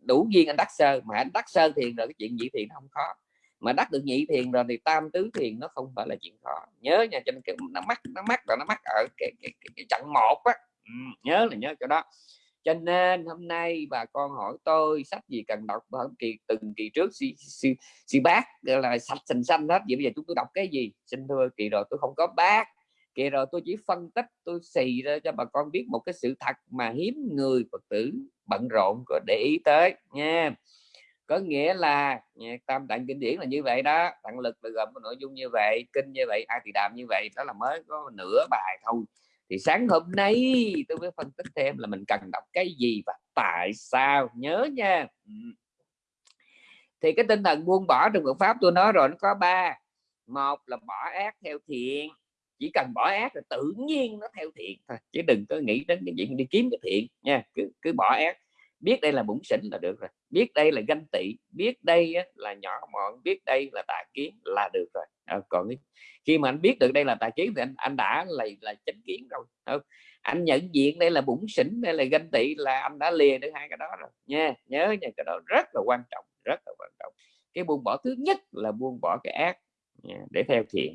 đủ duyên anh đắc sơ mà anh đắc sơ thiền rồi cái chuyện nhị thiền không khó. Mà đắc được nhị thiền rồi thì tam tứ thiền nó không phải là chuyện khó. Nhớ nha cho nên cái nó mắc nó mắc là nó mắc ở cái, cái, cái, cái chặng một á. Ừ, nhớ là nhớ cho đó cho nên hôm nay bà con hỏi tôi sách gì cần đọc hôm kỳ từng kỳ trước si, si, si bác là sạch sành xanh hết. Vậy bây giờ chúng tôi đọc cái gì? Xin thưa kỳ rồi tôi không có bác kỳ rồi tôi chỉ phân tích tôi xì ra cho bà con biết một cái sự thật mà hiếm người phật tử bận rộn có để ý tới nha. Có nghĩa là tam tạng kinh điển là như vậy đó. Tạng lực là gồm nội dung như vậy kinh như vậy ai thì đàm như vậy. Đó là mới có nửa bài thôi thì sáng hôm nay tôi mới phân tích thêm là mình cần đọc cái gì và tại sao. Nhớ nha. Ừ. Thì cái tinh thần buông bỏ trong Phật pháp tôi nói rồi, nó có ba. Một là bỏ ác theo thiện. Chỉ cần bỏ ác là tự nhiên nó theo thiện thôi, chứ đừng có nghĩ đến cái chuyện đi kiếm cái thiện nha. Cứ cứ bỏ ác biết đây là bụng xỉn là được rồi. Biết đây là ganh tị. Biết đây là nhỏ mọn. Biết đây là tà kiến là được rồi. À, còn khi mà anh biết được đây là tà kiến thì anh anh đã là là chánh kiến rồi không? anh nhận diện đây là bụng xỉn đây là ganh tị là anh đã lìa được hai cái đó rồi. Nha nhớ nha cái đó rất là quan trọng rất là quan trọng. Cái buông bỏ thứ nhất là buông bỏ cái ác. Nha, để theo thiện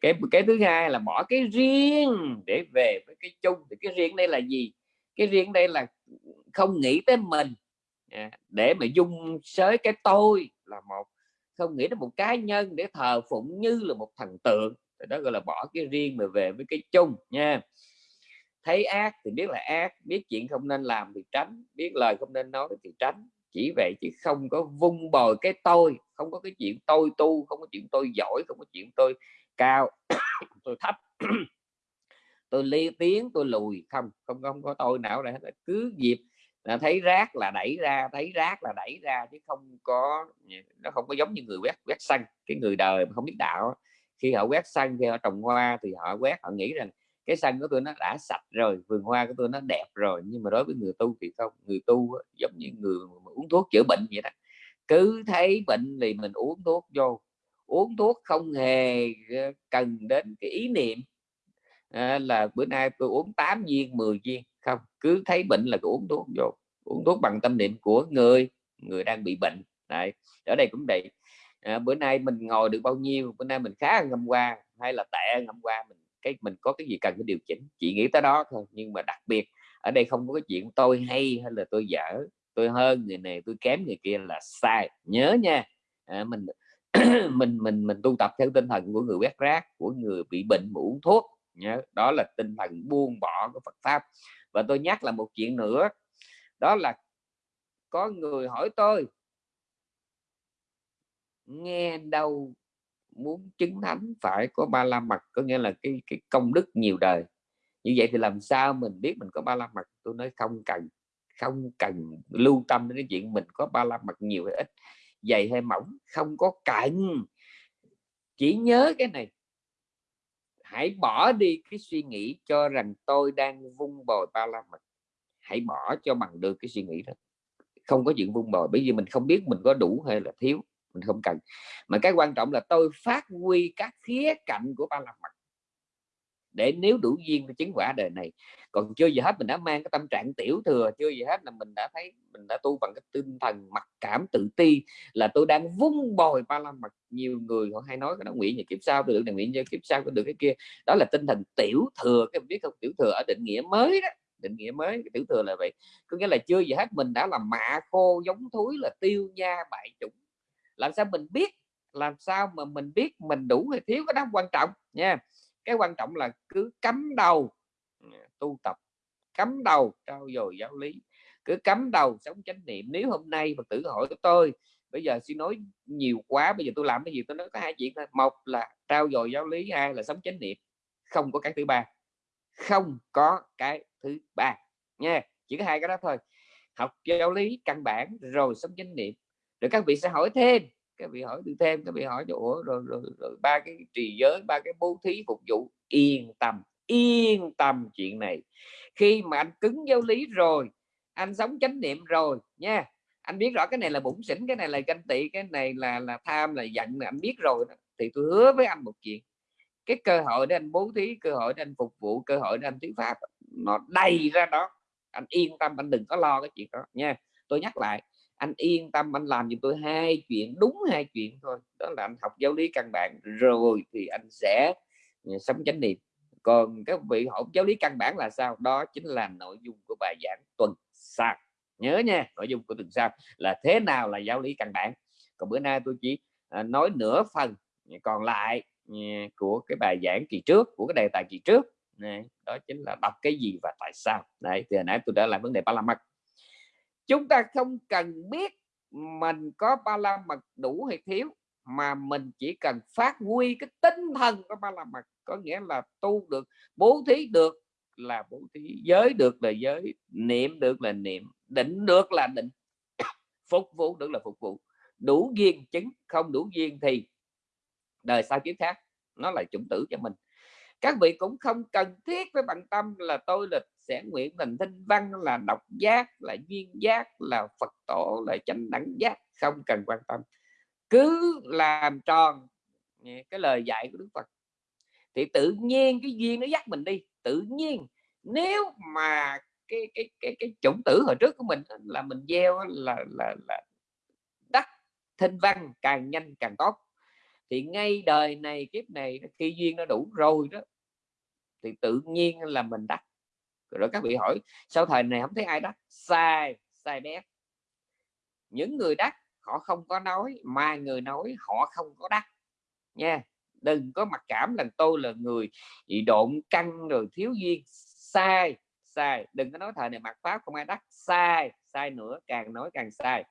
cái cái thứ hai là bỏ cái riêng để về với cái chung. Thì cái riêng đây là gì? Cái riêng đây là không nghĩ tới mình. Để mà dung sới cái tôi là một, không nghĩ đến một cá nhân để thờ phụng như là một thần tượng. Thì đó gọi là bỏ cái riêng mà về với cái chung nha. Thấy ác thì biết là ác, biết chuyện không nên làm thì tránh, biết lời không nên nói thì tránh. Chỉ vậy chứ không có vung bồi cái tôi, không có cái chuyện tôi tu, không có chuyện tôi giỏi, không có chuyện tôi cao, tôi thấp. Tôi ly tiếng, tôi lùi, không không không có tôi nào để cứ dịp Ờ, thấy rác là đẩy ra thấy rác là đẩy ra chứ không có ừ, nó không có giống như người quét quét xăng cái người đời mà không biết đạo khi họ quét xăng khi họ trồng hoa thì họ quét họ nghĩ rằng cái sân của tôi nó đã sạch rồi vườn hoa của tôi nó đẹp rồi nhưng mà đối với người tu thì không. Người tu giống như người uống thuốc chữa bệnh vậy đó. Cứ thấy bệnh thì mình uống thuốc vô. Uống thuốc không hề ờ, cần đến cái ý niệm à, là bữa nay tôi uống 8 viên 10 viên không cứ thấy bệnh là cứ uống thuốc vô uống thuốc bằng tâm niệm của người người đang bị bệnh Đấy. ở đây cũng vậy. À, bữa nay mình ngồi được bao nhiêu bữa nay mình khá hơn hôm qua hay là tệ hơn hôm qua mình cái mình có cái gì cần phải điều chỉnh chỉ nghĩ tới đó thôi. Nhưng mà đặc biệt ở đây không có cái chuyện tôi hay hay là tôi dở tôi hơn người này tôi kém người kia là sai. Nhớ nha à, mình mình mình mình tu tập theo tinh thần của người quét rác của người bị bệnh mà uống thuốc nhớ. Đó là tinh thần buông bỏ của Phật pháp và tôi nhắc là một chuyện nữa, đó là có người hỏi tôi, nghe đâu muốn chứng thánh phải có ba la mật? Có nghĩa là cái cái công đức nhiều đời. Như vậy thì làm sao mình biết mình có ba la mật? Tôi nói không cần không cần lưu tâm đến cái chuyện mình có ba la mật nhiều hay ít, dày hay mỏng, không có cần. Chỉ nhớ cái này hãy bỏ đi cái suy nghĩ cho rằng tôi đang vung bồi ba la mật. Hãy bỏ cho bằng được cái suy nghĩ đó. Không có chuyện vung bồi bởi vì mình không biết mình có đủ hay là thiếu, mình không cần. Mà cái quan trọng là tôi phát huy các khía cạnh của ba la mật để nếu đủ duyên chứng quả đời này. Còn chưa gì hết mình đã mang cái tâm trạng tiểu thừa, chưa gì hết là mình đã thấy, mình đã tu bằng cái tinh thần mặc cảm tự ti là tôi đang vung bồi ba la mặt nhiều người họ hay nói cái đó nguyện như kiếp sau tôi được này nguyện như kiếp sau tôi được cái kia. Đó là tinh thần tiểu thừa cái biết không? Tiểu thừa ở định nghĩa mới đó, định nghĩa mới, cái tiểu thừa là vậy. Có nghĩa là chưa gì hết mình đã làm mạ khô giống thúi, là tiêu nha bại chủng. Làm sao mình biết, làm sao mà mình biết mình đủ hay thiếu, cái đó quan trọng nha cái quan trọng là cứ cắm đầu à, tu tập, cắm đầu trao dồi giáo lý, cứ cắm đầu sống chánh niệm. Nếu hôm nay phật tử hỏi tôi, bây giờ suy nói nhiều quá, bây giờ tôi làm cái gì? Tôi nói có hai chuyện thôi. Một là trao dồi giáo lý, hai là sống chánh niệm. Không có cái thứ ba. Không có cái thứ ba, nha. Chỉ có hai cái đó thôi. Học giáo lý căn bản rồi sống chánh niệm. Rồi các vị sẽ hỏi thêm các vị hỏi từ thêm các vị hỏi chỗ rồi, rồi, rồi ba cái trì giới ba cái bố thí phục vụ. Yên tâm yên tâm chuyện này. Khi mà anh cứng giáo lý rồi anh sống chánh niệm rồi nha. Anh biết rõ cái này là bụng xỉn cái này là ganh tị cái này là là tham là giận là anh biết rồi đó. thì tôi hứa với anh một chuyện cái cơ hội để anh bố thí cơ hội để anh phục vụ cơ hội để anh thuyết pháp nó đầy ra đó. Anh yên tâm anh đừng có lo cái chuyện đó nha. Tôi nhắc lại anh yên tâm anh làm giùm tôi hai chuyện đúng hai chuyện thôi. Đó là anh học giáo lý căn bản rồi thì anh sẽ ừ, sống chánh niệm. Còn các vị học giáo lý căn bản là sao? Đó chính là nội dung của bài giảng tuần sau. Nhớ nha nội dung của tuần sau là thế nào là giáo lý căn bản. Còn bữa nay tôi chỉ à, nói nửa phần còn lại ừ, của cái bài giảng kỳ trước của cái đề tài kỳ trước. Này, đó chính là đọc cái gì và tại sao. Đây hồi nãy tôi đã làm vấn đề ba la mật chúng ta không cần biết mình có ba la mật đủ hay thiếu, mà mình chỉ cần phát huy cái tinh thần của ba la mật có nghĩa là tu được, bố thí được là bố thí, giới được là giới, niệm được là niệm, định được là định, phục vụ được là phục vụ. Đủ duyên chứng, không đủ duyên thì đời sau kiếp khác, nó là chủng tử cho mình. Các vị cũng không cần thiết với bằng tâm là tôi là sẽ nguyện thành thanh văn, là độc giác, là duyên giác, là phật tổ, là chánh đẳng giác. Không cần quan tâm. Cứ làm tròn cái lời dạy của đức phật, thì tự nhiên cái duyên nó dắt mình đi. Tự nhiên, nếu mà cái cái cái cái chủng tử hồi trước của mình là mình gieo là là là đắc thinh văn càng nhanh càng tốt. Thì ngay đời này, kiếp này khi duyên nó đủ rồi đó, thì tự nhiên là mình đắc rồi các vị hỏi sau thời này không thấy ai đắc sai sai bé. Những người đắc, họ không có nói, mà người nói, họ không có đắc. Nha, đừng có mặc cảm là tôi là người bị độn căng rồi thiếu duyên. Sai sai, đừng có nói thời này mặc pháp không ai đắc. Sai sai nữa, càng nói càng sai.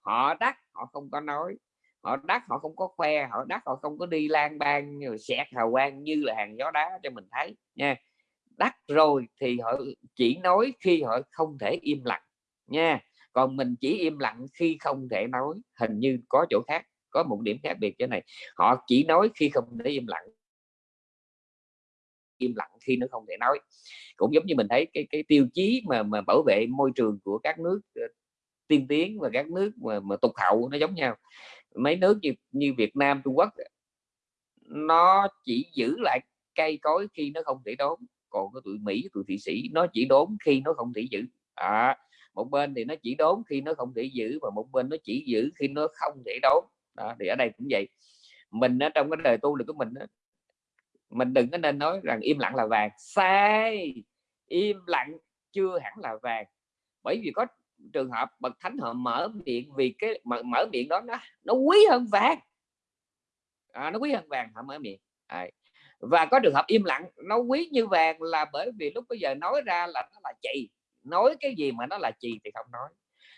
Họ đắc, họ không có nói. Họ đắc, họ không có khoe. Họ đắc, họ không có đi lan ban rồi xẹt hào quang như là hàng gió đá cho mình thấy. Nha đắc rồi thì họ chỉ nói khi họ không thể im lặng nha. Còn mình chỉ im lặng khi không thể nói hình như có chỗ khác có một điểm khác biệt chỗ này. Họ chỉ nói khi không thể im lặng. Im lặng khi nó không thể nói. Cũng giống như mình thấy cái cái tiêu chí mà mà bảo vệ môi trường của các nước ờ, tiên tiến và các nước mà, mà tục hậu nó giống nhau. Mấy nước như như Việt Nam Trung Quốc nó chỉ giữ lại cây cối khi nó không thể đốn còn cái tụi Mỹ tụi Thụy Sĩ nó chỉ đốn khi nó không thể giữ. À, một bên thì nó chỉ đốn khi nó không thể giữ và một bên nó chỉ giữ khi nó không thể đốn. Đó, thì ở đây cũng vậy. Mình ở trong cái đời tu được của mình mình đừng có nên nói rằng im lặng là vàng. Sai! Im lặng chưa hẳn là vàng. Bởi vì có trường hợp bậc thánh họ mở miệng vì cái mở, mở miệng đó nó nó quý hơn vàng. À, nó quý hơn vàng họ mở miệng. À, và có trường hợp im lặng, nó quý như vàng là bởi vì lúc bây giờ nói ra là nó là chì, nói cái gì mà nó là chì thì không nói.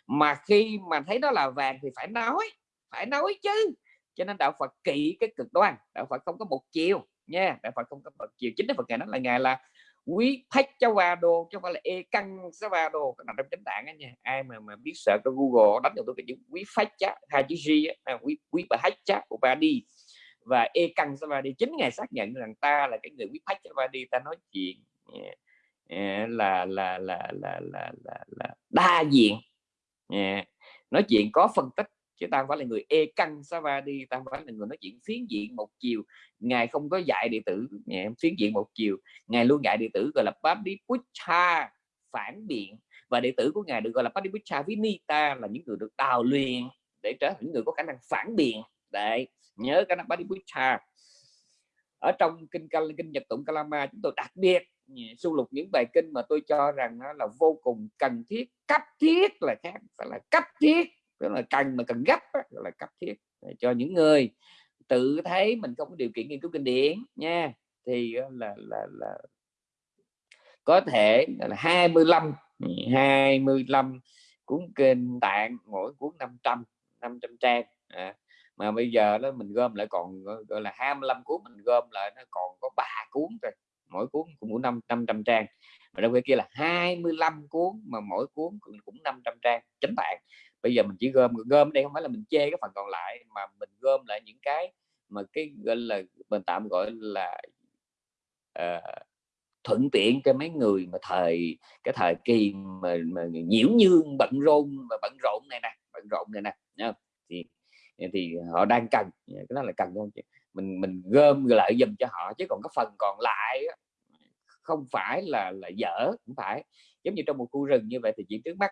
Mà khi mà thấy nó là vàng thì phải nói phải nói chứ. Cho nên đạo Phật kỵ cái cực đoan, đạo Phật không có một chiều nha, đạo Phật không có một chiều. Chính Đức Phật ngài nói là ngài là quý phách cho va đô, chứ không phải là e căng sẽ va đô. Cái nằm trong chánh tạng á nha. Ai mà mà biết sợ cái google, đánh được tôi cái chữ quý phách chá hai chữ g á à, quý quý bà hách chá của ba đi và e căng đi chính ngài xác nhận rằng ta là cái người quý phách sa đi ta nói chuyện là, là, là là là là là đa diện nói chuyện có phân tích chứ ta không phải là người e căng savadi ta không phải là người nói chuyện phiến diện một chiều. Ngài không có dạy đệ tử ngài phiến diện một chiều. Ngài luôn dạy đệ tử gọi là Padipucha phản biện. Và đệ tử của ngài được gọi là Padipucha Vinita là những người được đào luyện để trở thành những người có khả năng phản biện. Đấy nhớ cái năng Padipucha ở trong kinh kinh nhật tụng Kalama chúng tôi đặc biệt sưu lục những bài kinh mà tôi cho rằng nó là vô cùng cần thiết cấp thiết là khác phải là cấp thiết tức là cần mà cần gấp đó, là cấp thiết. Để cho những người tự thấy mình không có điều kiện nghiên cứu kinh điển nha thì là là là có thể là 25 25 cuốn kinh tạng mỗi cuốn 500 500 trang. À, mà bây giờ đó mình gom lại còn gọi là 25 cuốn mình gom lại nó còn có ba cuốn rồi mỗi cuốn cũng 5 500 trang. Mà đâu cái kia là 25 cuốn mà mỗi cuốn cũng, cũng 500 trang chính tạng bây giờ mình chỉ gom gom đây không phải là mình chê cái phần còn lại mà mình gom lại những cái mà cái gọi là mình tạm gọi là uh, thuận tiện cho mấy người mà thời cái thời kỳ mà, mà nhiễu nhương bận rộn và bận rộn này nè bận rộn này nè thì thì họ đang cần cái đó là cần không mình mình gom lại dùm cho họ chứ còn cái phần còn lại không phải là là dở cũng phải. Giống như trong một khu rừng như vậy thì chỉ trước mắt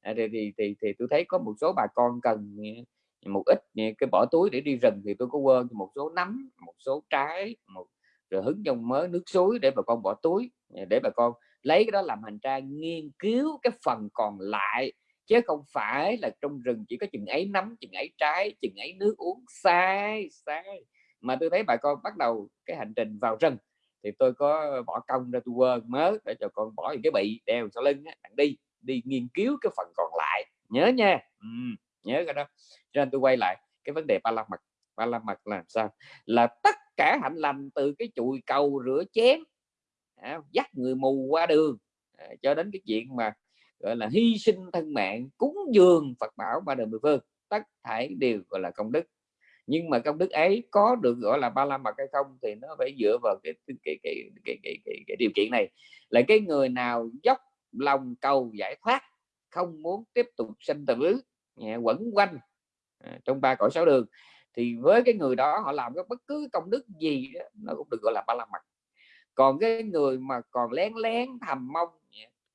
à, thì, thì thì thì tôi thấy có một số bà con cần à, một ít à, cái bỏ túi để đi rừng thì tôi có quên một số nấm một số trái một rồi hứng trong mớ nước suối để bà con bỏ túi à, để bà con lấy cái đó làm hành trang nghiên cứu cái phần còn lại chứ không phải là trong rừng chỉ có chừng ấy nấm chừng ấy trái chừng ấy nước uống. Sai sai. Mà tôi thấy bà con bắt đầu cái hành trình vào rừng thì tôi có bỏ công ra tôi quên mớ để cho con bỏ những cái bị đeo sau lưng á, đi đi nghiên cứu cái phần còn lại. Nhớ nha. Ừ, nhớ cái đó. Cho nên tôi quay lại cái vấn đề ba la mật. Ba la mật là sao? Là tất cả hạnh lành từ cái chùi cầu rửa chén à, dắt người mù qua đường. À, cho đến cái chuyện mà gọi là hy sinh thân mạng cúng dường Phật bảo ba đời mười phương tất thảy đều gọi là công đức. Nhưng mà công đức ấy có được gọi là ba la mật hay không thì nó phải dựa vào cái cái cái cái cái, cái, cái, cái điều kiện này. Là cái người nào dốc lòng cầu giải thoát không muốn tiếp tục sinh tử quẩn quanh à, trong ba cõi sáu đường thì với cái người đó họ làm cái bất cứ công đức gì đó, nó cũng được gọi là ba la mật. Còn cái người mà còn lén lén thầm mong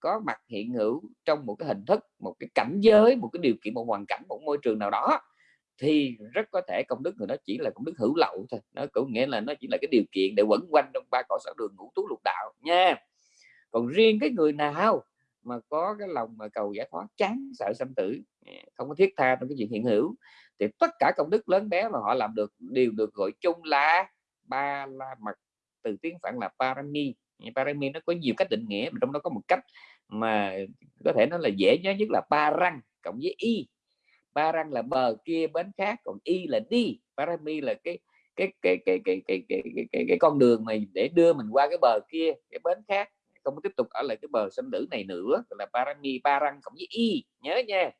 có mặt hiện hữu trong một cái hình thức, một cái cảnh giới, một cái điều kiện, một hoàn cảnh, một môi trường nào đó, thì rất có thể công đức người đó chỉ là công đức hữu lậu thôi. Nó cũng nghĩa là nó chỉ là cái điều kiện để quẩn quanh trong ba cõi sáu đường ngũ tú lục đạo nha. Còn riêng cái người nào mà có cái lòng mà cầu giải thoát, chán sợ sanh tử à, không có thiết tha trong cái chuyện hiện hữu, thì tất cả công đức lớn bé mà họ làm được, đều được gọi chung là ba la mật, từ tiếng phạn là parami. Parami nó có nhiều cách định nghĩa, mà trong đó có một cách mà có thể nó là dễ nhớ nhất là ba răng cộng với y. Ba răng là bờ kia bến khác còn y là đi. Parami là cái cái cái cái cái cái cái cái, cái, cái con đường mà để đưa mình qua cái bờ kia cái bến khác. Không tiếp tục ở lại cái bờ sinh tử này nữa là parami ba răng cộng với y. Nhớ nha.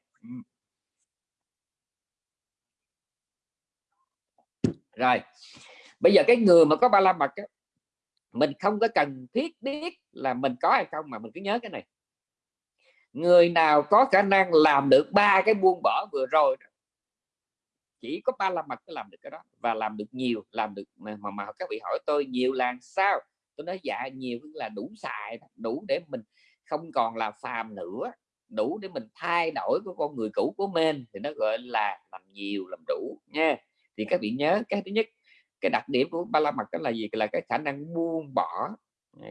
Rồi bây giờ cái người mà có ba la mật á, mình không có cần thiết biết là mình có hay không mà mình cứ nhớ cái này người nào có khả năng làm được ba cái buông bỏ vừa rồi chỉ có ba la mật mới làm được cái đó. Và làm được nhiều làm được mà mà, các vị hỏi tôi nhiều là sao? Tôi nói dạ nhiều là đủ xài đủ để mình không còn là phàm nữa đủ để mình thay đổi của con người cũ của mình. Thì nó gọi là làm nhiều làm đủ nha. Thì các vị nhớ cái thứ nhất cái đặc điểm của ba la mật đó là gì? Là cái khả năng buông bỏ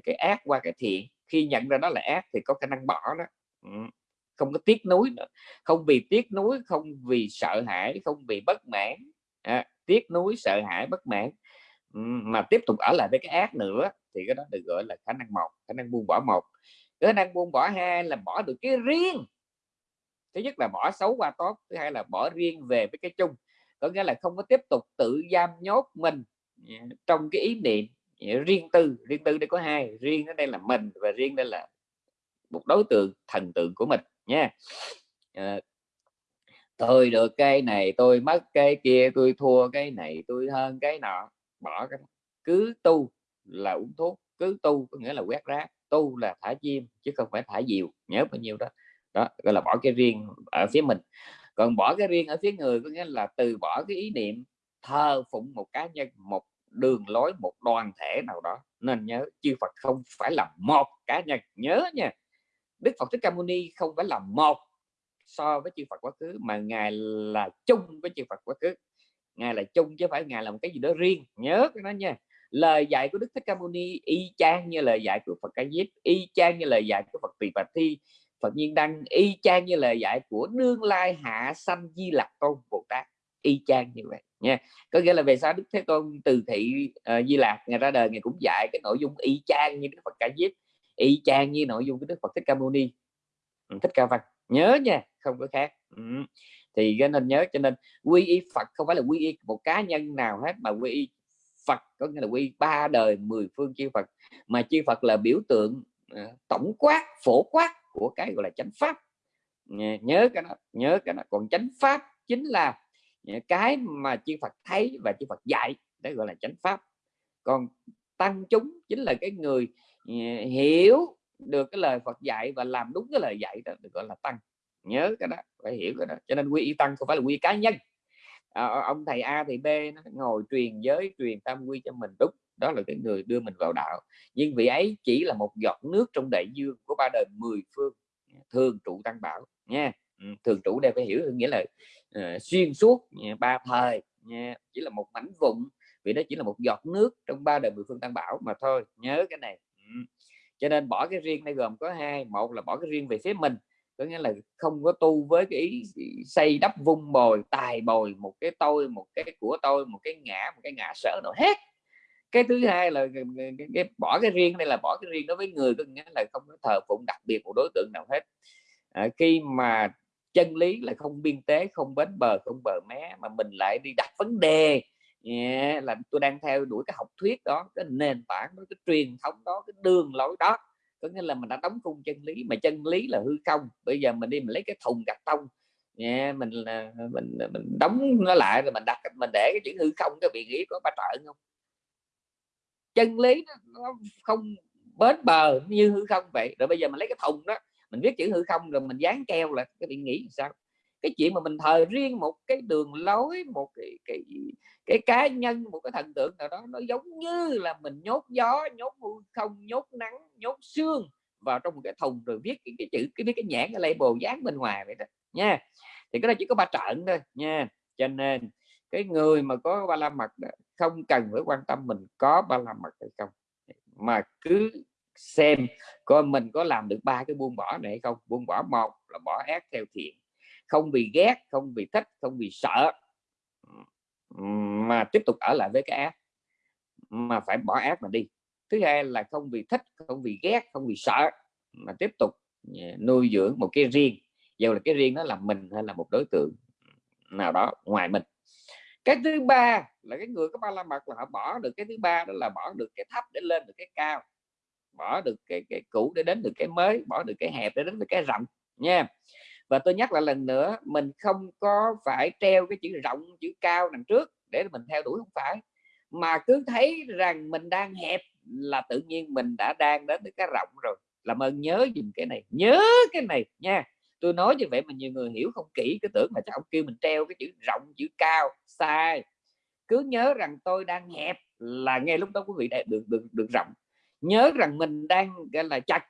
cái ác qua cái thiện. Khi nhận ra đó là ác thì có khả năng bỏ đó. Ừ. không có tiếc nuối nữa. Không vì tiếc nuối không vì sợ hãi không vì bất mãn. À, tiếc nuối sợ hãi bất mãn. Ừ, mà tiếp tục ở lại với cái ác nữa thì cái đó được gọi là khả năng một khả năng buông bỏ một. Khả năng buông bỏ hai là bỏ được cái riêng. Thứ nhất là bỏ xấu qua tốt thứ hai là bỏ riêng về với cái chung. Có nghĩa là không có tiếp tục tự giam nhốt mình à, trong cái ý niệm à, riêng tư. Riêng tư đây có hai riêng ở đây là mình và riêng đây là một đối tượng thần tượng của mình nha. À, tôi được cái này tôi mất cái kia tôi thua cái này tôi hơn cái nọ. Bỏ cái cứ tu là uống thuốc cứ tu có nghĩa là quét rác tu là thả chim chứ không phải thả diều nhớ bao nhiêu đó. Đó gọi là bỏ cái riêng ở phía mình. Còn bỏ cái riêng ở phía người có nghĩa là từ bỏ cái ý niệm thờ phụng một cá nhân một đường lối một đoàn thể nào đó. Nên nhớ chư Phật không phải là một cá nhân. Nhớ nha. Đức Phật Thích Ca Mâu Ni không phải là một so với chư Phật quá khứ mà ngài là chung với chư Phật quá khứ. Ngài là chung chứ phải ngài là một cái gì đó riêng. Nhớ cái đó nha. Lời dạy của Đức Thích Ca Mâu Ni y chang như lời dạy của Phật Ca Diếp y chang như lời dạy của Phật Tỳ Bà Thi. Phật Nhiên Đăng y chang như lời dạy của Nương Lai Hạ Sanh Di Lặc Tôn Bồ Tát. Y chang như vậy nha. Có nghĩa là về sau Đức Thế Tôn từ thị uh, Di Lặc ngày ra đời ngày cũng dạy cái nội dung y chang như Đức Phật Ca Diếp y chang như nội dung của Đức Phật Thích Ca Mâu Ni. Ừ, Thích Ca Văn. Nhớ nha không có khác. Ừ. thì nên nhớ cho nên quy y Phật không phải là quy y một cá nhân nào hết mà quy y Phật có nghĩa là quy ba đời mười phương chư Phật. Mà chư Phật là biểu tượng uh, tổng quát phổ quát của cái gọi là chánh pháp. Nhớ cái đó nhớ cái đó. Còn chánh pháp chính là cái mà chư Phật thấy và chư Phật dạy đó gọi là chánh pháp. Còn tăng chúng chính là cái người hiểu được cái lời Phật dạy và làm đúng cái lời dạy đó được gọi là tăng. Nhớ cái đó phải hiểu cái đó. Cho nên quy y tăng không phải là quy cá nhân. À, ông thầy A thì B nó ngồi truyền giới truyền tam quy cho mình. Đúng đó là cái người đưa mình vào đạo. Nhưng vị ấy chỉ là một giọt nước trong đại dương của ba đời mười phương thường trụ tăng bảo nha. Ừ, thường trụ đây phải hiểu nghĩa là uh, xuyên suốt ba thời nha. Chỉ là một mảnh vụn vì đó chỉ là một giọt nước trong ba đời mười phương tăng bảo mà thôi. Nhớ cái này cho nên bỏ cái riêng này gồm có hai một là bỏ cái riêng về phía mình có nghĩa là không có tu với cái ý xây đắp vung bồi tài bồi một cái tôi một cái của tôi một cái ngã một cái ngã sở nào hết. Cái thứ hai là cái, bỏ cái riêng này là bỏ cái riêng đối với người có nghĩa là không có thờ phụng đặc biệt một đối tượng nào hết. À, khi mà chân lý là không biên tế không bến bờ không bờ mé mà mình lại đi đặt vấn đề yeah, là tôi đang theo đuổi cái học thuyết đó cái nền tảng đó cái truyền thống đó cái đường lối đó. Có nghĩa là mình đã đóng khung chân lý mà chân lý là hư không. Bây giờ mình đi mình lấy cái thùng gạch tông yeah, mình là mình mình đóng nó lại rồi mình đặt mình để cái chữ hư không cái vị nghĩ có ba trợ không? Chân lý nó không bến bờ như hư không vậy. Rồi bây giờ mình lấy cái thùng đó mình viết chữ hư không rồi mình dán keo là cái bị nghĩ sao? Cái chuyện mà mình thờ riêng một cái đường lối một cái cái cái cá nhân một cái thần tượng nào đó nó giống như là mình nhốt gió nhốt không nhốt nắng nhốt xương vào trong một cái thùng rồi viết cái, cái chữ cái viết cái nhãn cái label dán bên ngoài vậy đó nha. Thì cái đó chỉ có ba trận thôi nha. Cho nên cái người mà có ba la mật không cần phải quan tâm mình có ba la mật hay không. Mà cứ xem coi mình có làm được ba cái buông bỏ này hay không. Buông bỏ một là bỏ ác theo thiện không vì ghét, không vì thích, không vì sợ. Mà tiếp tục ở lại với cái ác mà phải bỏ ác mà đi. Thứ hai là không vì thích, không vì ghét, không vì sợ. Mà tiếp tục à, nuôi dưỡng một cái riêng. Dù là cái riêng đó là mình hay là một đối tượng nào đó ngoài mình. Cái thứ ba là cái người có ba la mật là họ bỏ được, cái thứ ba đó là bỏ được cái thấp để lên được cái cao. Bỏ được cái cái cũ để đến được cái mới, bỏ được cái hẹp để đến được cái rộng nha và tôi nhắc lại lần nữa, mình không có phải treo cái chữ rộng, chữ cao đằng trước để mình theo đuổi, không phải. Mà cứ thấy rằng mình đang hẹp là tự nhiên mình đã đang đến được cái rộng rồi. Làm ơn nhớ dùng cái này, nhớ cái này nha. Tôi nói như vậy mà nhiều người hiểu không kỹ cái tưởng mà chắc ông kêu mình treo cái chữ rộng, chữ cao, sai. Cứ nhớ rằng tôi đang hẹp là ngay lúc đó quý vị được được được rộng. Nhớ rằng mình đang, gọi là, chặt,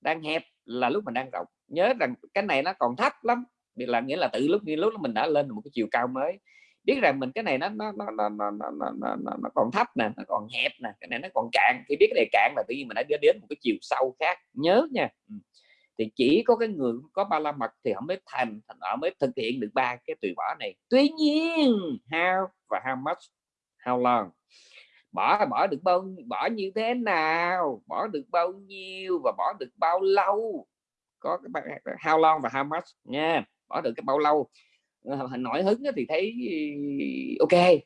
đang hẹp là lúc mình đang rộng nhớ rằng cái này nó còn thấp lắm vì là nghĩa là từ lúc như lúc mình đã lên một cái chiều cao mới biết rằng mình cái này nó nó nó nó nó, nó, nó, nó, nó còn thấp nè nó còn hẹp nè cái này nó còn cạn khi biết cái này cạn là tự nhiên mình đã đến một cái chiều sâu khác nhớ nha thì chỉ có cái người có ba la mật thì họ mới thành thành họ mới thực hiện được ba cái từ bỏ này tuy nhiên how và how much how long bỏ bỏ được bao bỏ như thế nào bỏ được bao nhiêu và bỏ được bao lâu có cái how long và how much nha bỏ được cái bao lâu. Ờ, nổi hứng thì thấy ok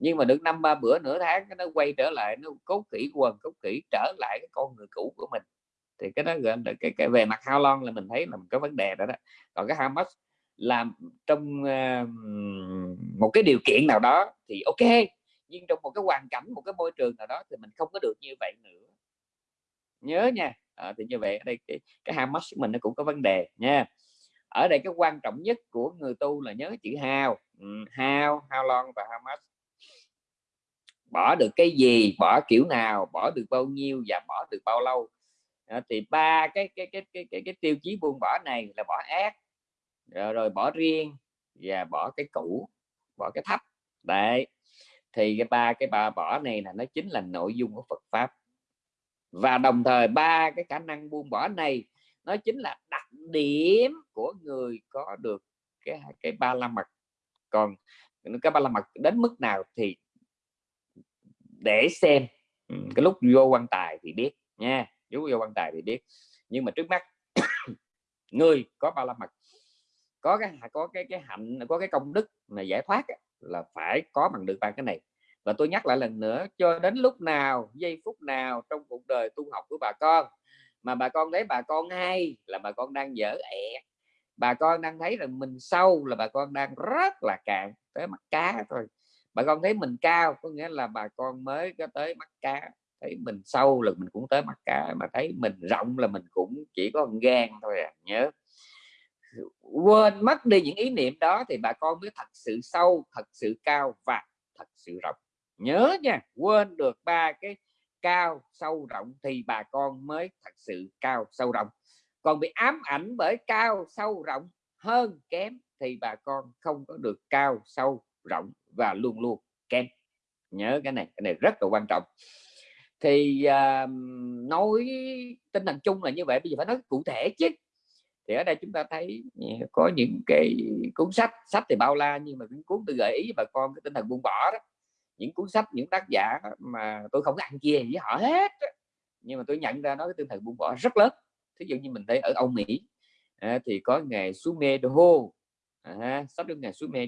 nhưng mà được năm ba bữa nửa tháng nó quay trở lại nó cốt kỹ quần cốt kỹ trở lại cái con người cũ của mình. Thì cái đó gọi là cái, cái về mặt how long là mình thấy là có vấn đề đó đó. Còn cái how much làm trong uh, một cái điều kiện nào đó thì ok nhưng trong một cái hoàn cảnh một cái môi trường nào đó thì mình không có được như vậy nữa. Nhớ nha à, thì như vậy ở đây cái, cái how của mình nó cũng có vấn đề nha. Ở đây cái quan trọng nhất của người tu là nhớ chữ hao ừ, hao how long và ham much. Bỏ được cái gì bỏ kiểu nào bỏ được bao nhiêu và bỏ được bao lâu. À, thì ba cái cái cái cái cái, cái tiêu chí buông bỏ này là bỏ ác rồi, rồi bỏ riêng và bỏ cái cũ bỏ cái thấp. Đấy thì cái ba cái ba bỏ này là nó chính là nội dung của Phật pháp và đồng thời ba cái khả năng buông bỏ này, nó chính là đặc điểm của người có được cái cái ba la mật. Còn cái ba la mật đến mức nào thì để xem. Ừ, cái lúc vô quan tài thì biết nha, lúc vô quan tài thì biết. Nhưng mà trước mắt, người có ba la mật, có cái có cái cái hạnh, có cái công đức mà giải thoát là phải có bằng được ba cái này và tôi nhắc lại lần nữa, cho đến lúc nào, giây phút nào trong cuộc đời tu học của bà con mà bà con thấy bà con hay là bà con đang dở ẹ, bà con đang thấy rằng mình sâu là bà con đang rất là cạn tới mắt cá thôi. Bà con thấy mình cao có nghĩa là bà con mới có tới mắt cá, thấy mình sâu là mình cũng tới mắt cá, mà thấy mình rộng là mình cũng chỉ có gan thôi à nhớ. Quên mất đi những ý niệm đó thì bà con mới thật sự sâu, thật sự cao và thật sự rộng nhớ nha quên được ba cái cao sâu rộng thì bà con mới thật sự cao sâu rộng. Còn bị ám ảnh bởi cao sâu rộng hơn kém thì bà con không có được cao sâu rộng và luôn luôn kém. Nhớ cái này cái này rất là quan trọng. Thì uh, nói tinh thần chung là như vậy bây giờ phải nói cụ thể chứ. Thì ở đây chúng ta thấy có những cái cuốn sách sách thì bao la nhưng mà những cuốn tôi gợi ý bà con cái tinh thần buông bỏ đó những cuốn sách những tác giả mà tôi không ăn chia với họ hết nhưng mà tôi nhận ra nó cái tinh thần buông bỏ rất lớn. Thí dụ như mình thấy ở Âu Mỹ à, thì có ngày Sume à, sắp của ngày Sume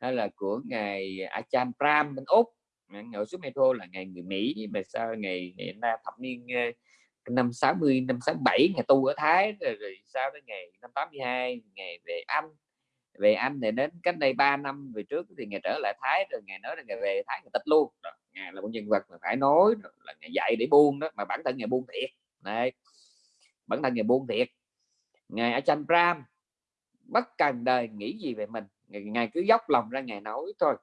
hay là của ngày Achan Pram bên Úc. À, ngày Sume là ngày người Mỹ mà sao ngày, ngày thập niên năm 60 năm 67 ngày tu ở Thái rồi, rồi sau đó ngày năm 82 ngày về Anh về Anh thì đến cách đây 3 năm về trước thì ngày trở lại Thái rồi ngày nói là ngày về Thái ngày tịch luôn. Đó. ngày là một nhân vật mà phải nói là ngày dạy để buông đó mà bản thân ngày buông thiệt. Này bản thân ngày buông thiệt. Ngày ở chanh ram bất cần đời nghĩ gì về mình ngày cứ dốc lòng ra ngày nói thôi.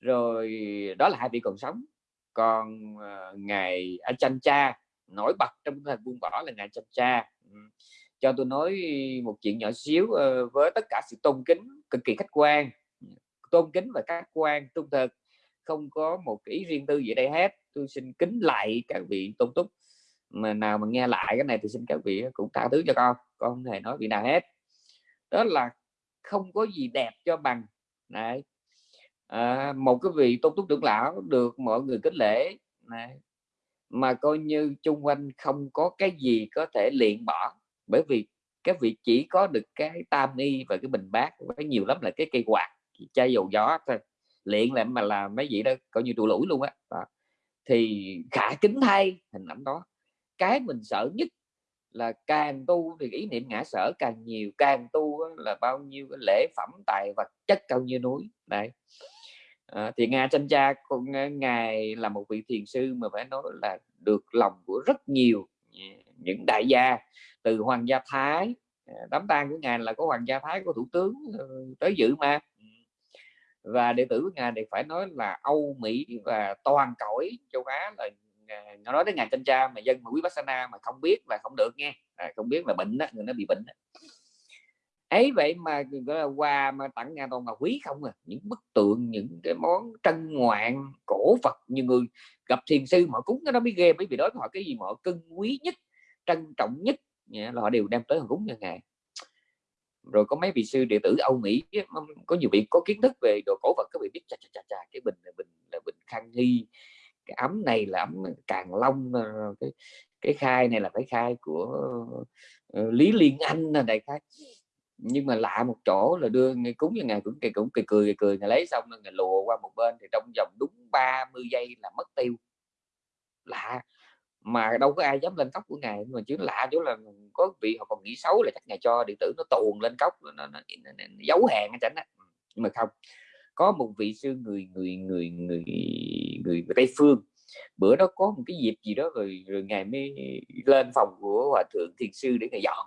Rồi đó là hai vị còn sống. Còn uh, ngày ở chanh cha nổi bật trong thời buông bỏ là ngày chanh cha cho tôi nói một chuyện nhỏ xíu ờ, với tất cả sự tôn kính cực kỳ khách quan. Tôn kính và khách quan trung thực không có một ý riêng tư gì đây hết. Tôi xin kính lại các vị tôn túc. Mà nào mà nghe lại cái này thì xin các vị cũng tha thứ cho con con không hề nói vị nào hết. Đó là không có gì đẹp cho bằng. Này à, một cái vị tôn túc trưởng lão được mọi người kính lễ. Này mà coi như chung quanh không có cái gì có thể luyện bỏ bởi vì các vị chỉ có được cái tam y và cái bình bát với nhiều lắm là cái cây quạt chai dầu gió thôi. Luyện lại mà làm mấy vị đó coi như trụ lũi luôn á. Thì khả kính thay hình ảnh đó. Cái mình sợ nhất là càng tu thì ý niệm ngã sở càng nhiều càng tu là bao nhiêu cái lễ phẩm tài vật chất cao như núi. Đấy. À, thì nga tranh cha con à, ngài là một vị thiền sư mà phải nói là được lòng của rất nhiều à, những đại gia từ hoàng gia thái. À, đám tang của ngài là có hoàng gia thái của thủ tướng ờ, tới dự mà. Ừ. Và đệ tử của ngài thì phải nói là âu mỹ và toàn cõi châu á là nó nói đến ngài tranh cha mà dân mà quý Bassana mà không biết là không được nghe. À, không biết là bệnh đó người nó bị bệnh đó. Ấy vậy mà gọi là quà mà tặng ngài toàn là quý không à. Những bức tượng những cái món trân ngoạn cổ vật như người gặp thiền sư mà cúng nó mới ghê bởi vì đó họ cái gì mà họ cưng quý nhất trân trọng nhất là họ đều đem tới họ cúng cho ngài rồi có mấy vị sư đệ tử Âu Mỹ có nhiều vị có kiến thức về đồ cổ vật các vị biết chà chà chà, chà cái bình là bình là bình khang hy cái ấm này là ấm càng long ờ, cái cái khai này là phải khai của ờ, Lý Liên Anh là đại khai. Nhưng mà lạ một chỗ là đưa ngay cúng cho ngài cũng cười cũng cười cười cười ngài lấy xong là ngài lùa qua một bên thì trong vòng đúng 30 giây là mất tiêu. Lạ mà đâu có ai dám lên cốc của ngài. Mà chứ lạ chỗ là có vị họ còn nghĩ xấu là chắc ngài cho điện tử nó tuồn lên cốc nó, nó, nó, nó, nó giấu hàng ở chảnh ừ, nhưng mà không. Có một vị sư người người người người người, người tây phương. Bữa đó có một cái dịp gì đó rồi rồi ngài mới lên phòng của hòa thượng thiền sư để ngài dọn.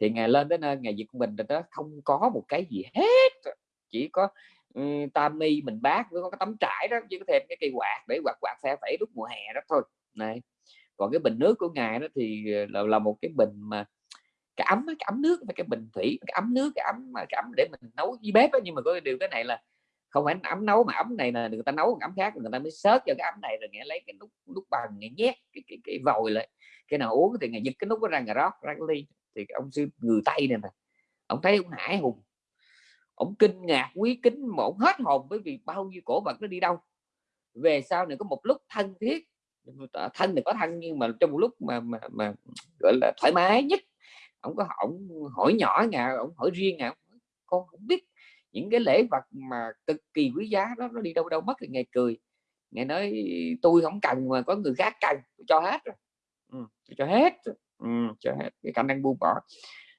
Thì ngài lên đến nơi ngài dịch mình đó không có một cái gì hết. Chỉ có um, tam mi mình bác với có cái tấm trải đó chỉ có thêm cái cây quạt để quạt quạt phe phẩy lúc mùa hè đó thôi này còn cái bình nước của ngài đó thì ờ, là, là một cái bình mà cái ấm cái ấm nước cái bình thủy cái ấm nước cái ấm mà cái ấm để mình nấu với bếp đó. nhưng mà có điều cái này là không phải ấm nấu mà ấm này là người ta nấu ấm khác người ta mới sớt cho cái ấm này rồi nghe lấy cái nút nút bằng nghe nhét cái cái, cái vòi lại. Cái nào uống thì ngày giật cái nút nó ra ngày rót ra cái ly. Thì ông sư người tây này nè ông thấy ông hải hùng ông kinh ngạc quý kính mà ông hết hồn bởi vì bao nhiêu cổ vật nó đi đâu. Về sau này có một lúc thân thiết thân thì có thân nhưng mà trong một lúc mà mà, mà gọi là thoải mái nhất ông có ông hỏi nhỏ nhà ông hỏi riêng nhà con không biết những cái lễ vật mà cực kỳ quý giá đó nó đi đâu đâu mất. Thì ngày cười ngày nói tôi không cần mà có người khác cần cho hết rồi. Ừ, cho hết. Ừ, cho hết cái khả năng buông bỏ.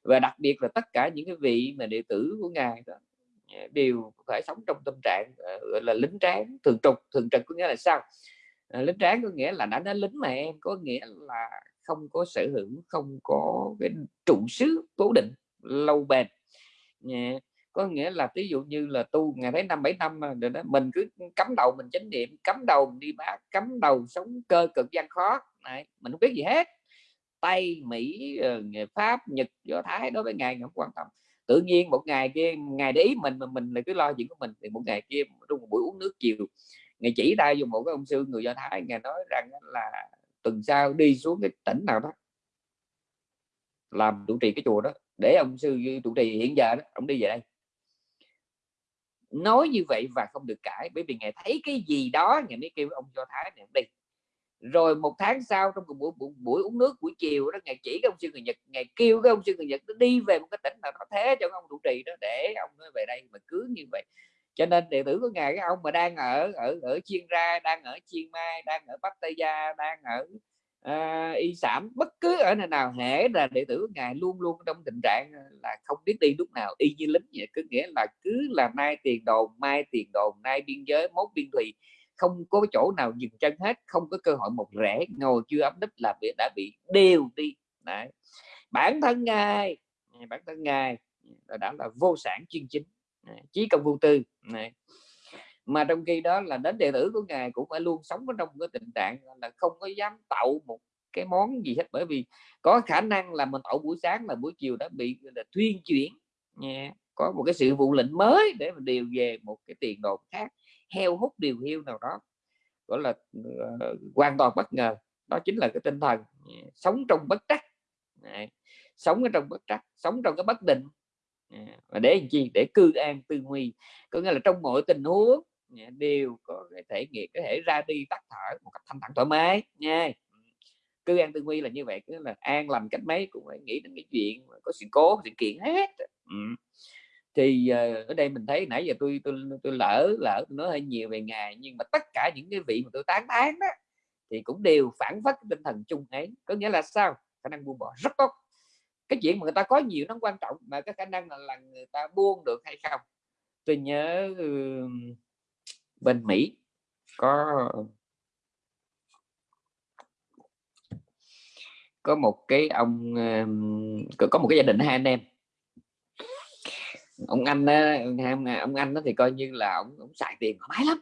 Và đặc biệt là tất cả những cái vị mà đệ tử của ngài đó đều phải sống trong tâm trạng ờ, gọi là lính tráng thường trục thường trực có nghĩa là sao? Ờ, lính tráng có nghĩa là đã nói lính mà em có nghĩa là không có sở hữu không có cái trụ xứ cố định lâu bền. Yeah. có nghĩa là ví dụ như là tu ngày thấy năm bảy năm mà đó, mình cứ cắm đầu mình chánh niệm cắm đầu đi bác cắm đầu sống cơ cực gian khó này mình không biết gì hết. Tây mỹ ờ, người pháp nhật do thái đối với ngài không quan tâm. Tự nhiên một ngày kia ngày để ý mình mà mình là cứ lo chuyện của mình thì một ngày kia trong một buổi uống nước chiều ngày chỉ tay dùng một cái ông sư người do thái ngài nói rằng là tuần sau đi xuống cái tỉnh nào đó làm trụ trì cái chùa đó để ông sư trụ trì. Hiện giờ đó ông đi về đây. Nói như vậy và không được cãi bởi vì ngài thấy cái gì đó ngài mới kêu ông do thái này đi. Rồi một tháng sau trong một buổi, buổi, buổi uống nước buổi chiều đó ngài chỉ cái ông sư người nhật ngài kêu cái ông sư người nhật nó đi về một cái tỉnh nào đó thế cho ông trụ trì đó để ông nói về đây. Mà cứ như vậy cho nên đệ tử của ngài cái ông mà đang ở ở ở chiên ra đang ở chiên mai đang ở pattaya đang ở uh, y sản bất cứ ở nơi nào hễ là đệ tử của ngài luôn luôn trong tình trạng là không biết đi lúc nào y như lính vậy. Cứ nghĩa là cứ là nay tiền đồn mai tiền đồn nay biên giới mốt biên thùy không có chỗ nào dừng chân hết không có cơ hội một rẽ ngồi chưa ấm đích là bị đã bị đều đi. Đấy. bản thân ngài bản thân ngài đã là vô sản chuyên chính chí công vô tư này mà trong khi đó là đến đệ tử của ngài cũng phải luôn sống ở trong cái tình trạng là không có dám tạo một cái món gì hết bởi vì có khả năng là mình tạo buổi sáng là buổi chiều đã bị là thuyên chuyển nha có một cái sự vụ lệnh mới để mà điều về một cái tiền đồn khác heo hút điều hiu nào đó gọi là uh, hoàn toàn bất ngờ đó chính là cái tinh thần sống trong bất trắc yeah. sống ở trong bất trắc sống trong cái bất định. Dạ, và để làm chi? Để cư an tư nguy. Có nghĩa là trong mọi tình huống dạ, đều có cái thể nghiệm có thể ra đi tắt thở một cách thanh thản thoải mái nha. Cư an tư nguy là như vậy cứ là an lành cách mấy cũng phải nghĩ đến cái chuyện có sự cố sự kiện hết. Ừ. thì uh, ở đây mình thấy nãy giờ tôi tôi tôi lỡ lỡ tôi nói hơi nhiều về ngài nhưng mà tất cả những cái vị mà tôi tán tán đó thì cũng đều phản phất tinh thần chung ấy. Có nghĩa là sao? Khả năng buông bỏ rất tốt cái chuyện mà người ta có nhiều nó quan trọng mà cái khả năng là, là người ta buông được hay không? Tôi nhớ ừ, bên Mỹ có có một cái ông có một cái gia đình hai anh em. Ông anh ông anh đó thì coi như là ông, ông xài tiền thoải mái lắm.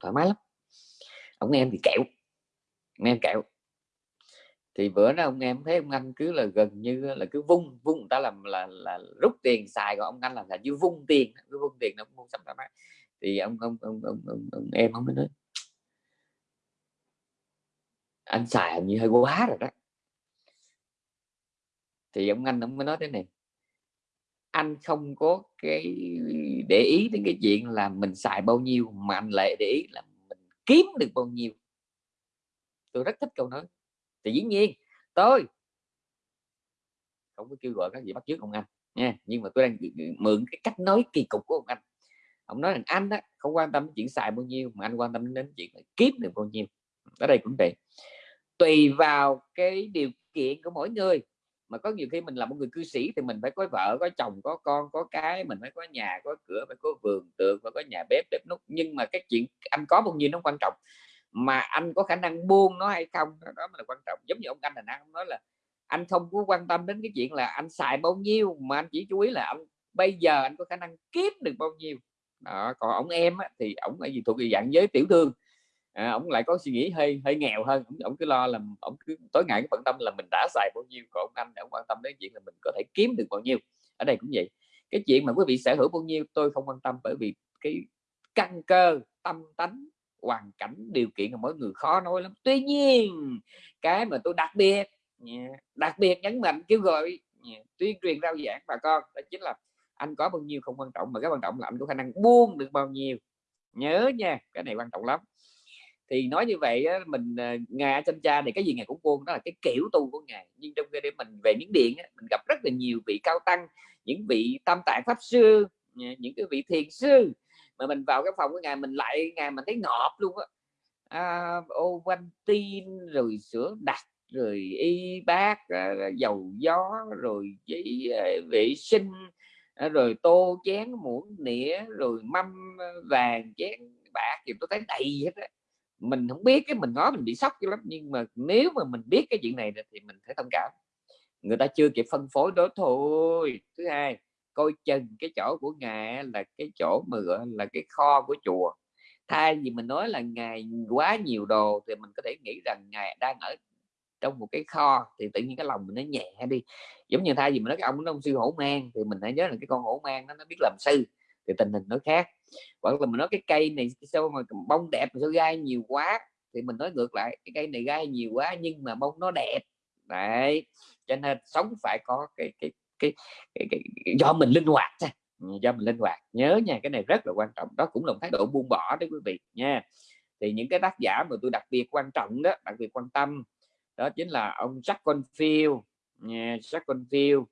Thoải mái lắm. Ông em thì kẹo ông em kẹo thì bữa đó ông em thấy ông anh cứ là gần như là cứ vung vung người ta làm là, là rút tiền xài còn ông anh là là như vung tiền cứ vung tiền nó vung sắm thoải thì ông ông ông, ông, ông, ông em ông mới nói anh xài như hơi quá rồi đó. Thì ông anh ông mới nói thế này anh không có cái để ý đến cái chuyện là mình xài bao nhiêu mà anh lại để ý là mình kiếm được bao nhiêu. Tôi rất thích câu nói thì dĩ nhiên, tôi không có kêu gọi các gì bắt chước ông anh nha, nhưng mà tôi đang mượn cái cách nói kỳ cục của ông anh. Ông nói rằng anh đó không quan tâm đến chuyện xài bao nhiêu, mà anh quan tâm đến chuyện kiếm được bao nhiêu. Ở đây cũng vậy. Tùy vào cái điều kiện của mỗi người, mà có nhiều khi mình là một người cư sĩ thì mình phải có vợ, có chồng, có con, có cái, mình phải có nhà, có cửa, phải có vườn tường, phải có nhà bếp bếp nút nhưng mà cái chuyện anh có bao nhiêu nó quan trọng mà anh có khả năng buông nó hay không? Đó mới là quan trọng. Giống như ông anh thành ông nói là anh không có quan tâm đến cái chuyện là anh xài bao nhiêu mà anh chỉ chú ý là anh bây giờ anh có khả năng kiếm được bao nhiêu. Đó. còn ông em á, thì ông là gì thuộc về dạng giới tiểu thương. À, ông lại có suy nghĩ hơi hơi nghèo hơn. Ông, ông cứ lo là ông cứ tối ngày bận tâm là mình đã xài bao nhiêu còn ông anh thì ông quan tâm đến chuyện là mình có thể kiếm được bao nhiêu. Ở đây cũng vậy. Cái chuyện mà quý vị sở hữu bao nhiêu tôi không quan tâm bởi vì cái căn cơ tâm tánh hoàn cảnh điều kiện của mỗi người khó nói lắm. Tuy nhiên, cái mà tôi đặc biệt đặc biệt nhấn mạnh, kêu gọi tuyên truyền rao giảng bà con, đó chính là anh có bao nhiêu không quan trọng, mà cái quan trọng là anh có khả năng buông được bao nhiêu. Nhớ nha, cái này quan trọng lắm. Thì nói như vậy mình ngài chân cha thì cái gì ngài cũng buông, đó là cái kiểu tu của ngài nhưng trong khi mình về miến điện mình gặp rất là nhiều vị cao tăng, những vị tam tạng pháp sư những cái vị thiền sư mà mình vào cái phòng của ngài mình lại ngài mình thấy ngọt luôn á. À, ô quanh tin rồi sữa đặc rồi y bác à, dầu gió rồi giấy à, vệ sinh à, rồi tô chén muỗng nĩa rồi mâm vàng chén bạc thì tôi thấy đầy hết á. Mình không biết cái mình nói mình bị sốc lắm nhưng mà nếu mà mình biết cái chuyện này thì mình phải thông cảm. Người ta chưa kịp phân phối đó thôi. Thứ hai coi chừng cái chỗ của ngài là cái chỗ mà gọi là cái kho của chùa. Thay vì mình nói là ngài quá nhiều đồ thì mình có thể nghĩ rằng ngài đang ở trong một cái kho thì tự nhiên cái lòng mình nó nhẹ đi. Giống như thay vì mình nói cái ông ông sư hổ mang thì mình hãy nhớ là cái con hổ mang nó, nó biết làm sư thì tình hình nó khác. Hoặc là mình nói cái cây này sao mà bông đẹp mà sao gai nhiều quá thì mình nói ngược lại cái cây này gai nhiều quá nhưng mà bông nó đẹp. Đấy cho nên sống phải có cái cái cái, cái, cái, cái do mình linh hoạt ừ, do mình linh hoạt. Nhớ nha cái này rất là quan trọng. Đó cũng là một thái độ buông bỏ đấy quý vị nha. Thì những cái tác giả mà tôi đặc biệt quan trọng đó đặc biệt quan tâm đó chính là ông Jack Confield. Nha Jack Confield.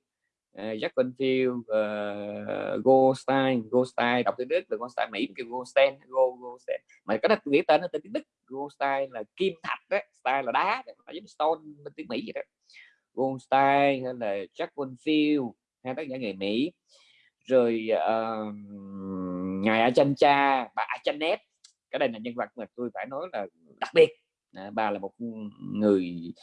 Uh, Jack Confield uh, Goldstein. Goldstein đọc tiếng Đức là Goldstein. Mỹ kêu Goldstein Goldstein. Mà cái đó tôi nghĩ tên nó tên tiếng Đức. Goldstein là kim thạch đó Stein là đá đó, giống stone bên tiếng Mỹ vậy đó. Goldstein hay là Jack Confield hai tác giả người Mỹ. Rồi uh, ngài Achancha bà Achanet cái đây là nhân vật mà tôi phải nói là đặc biệt. À, bà là một người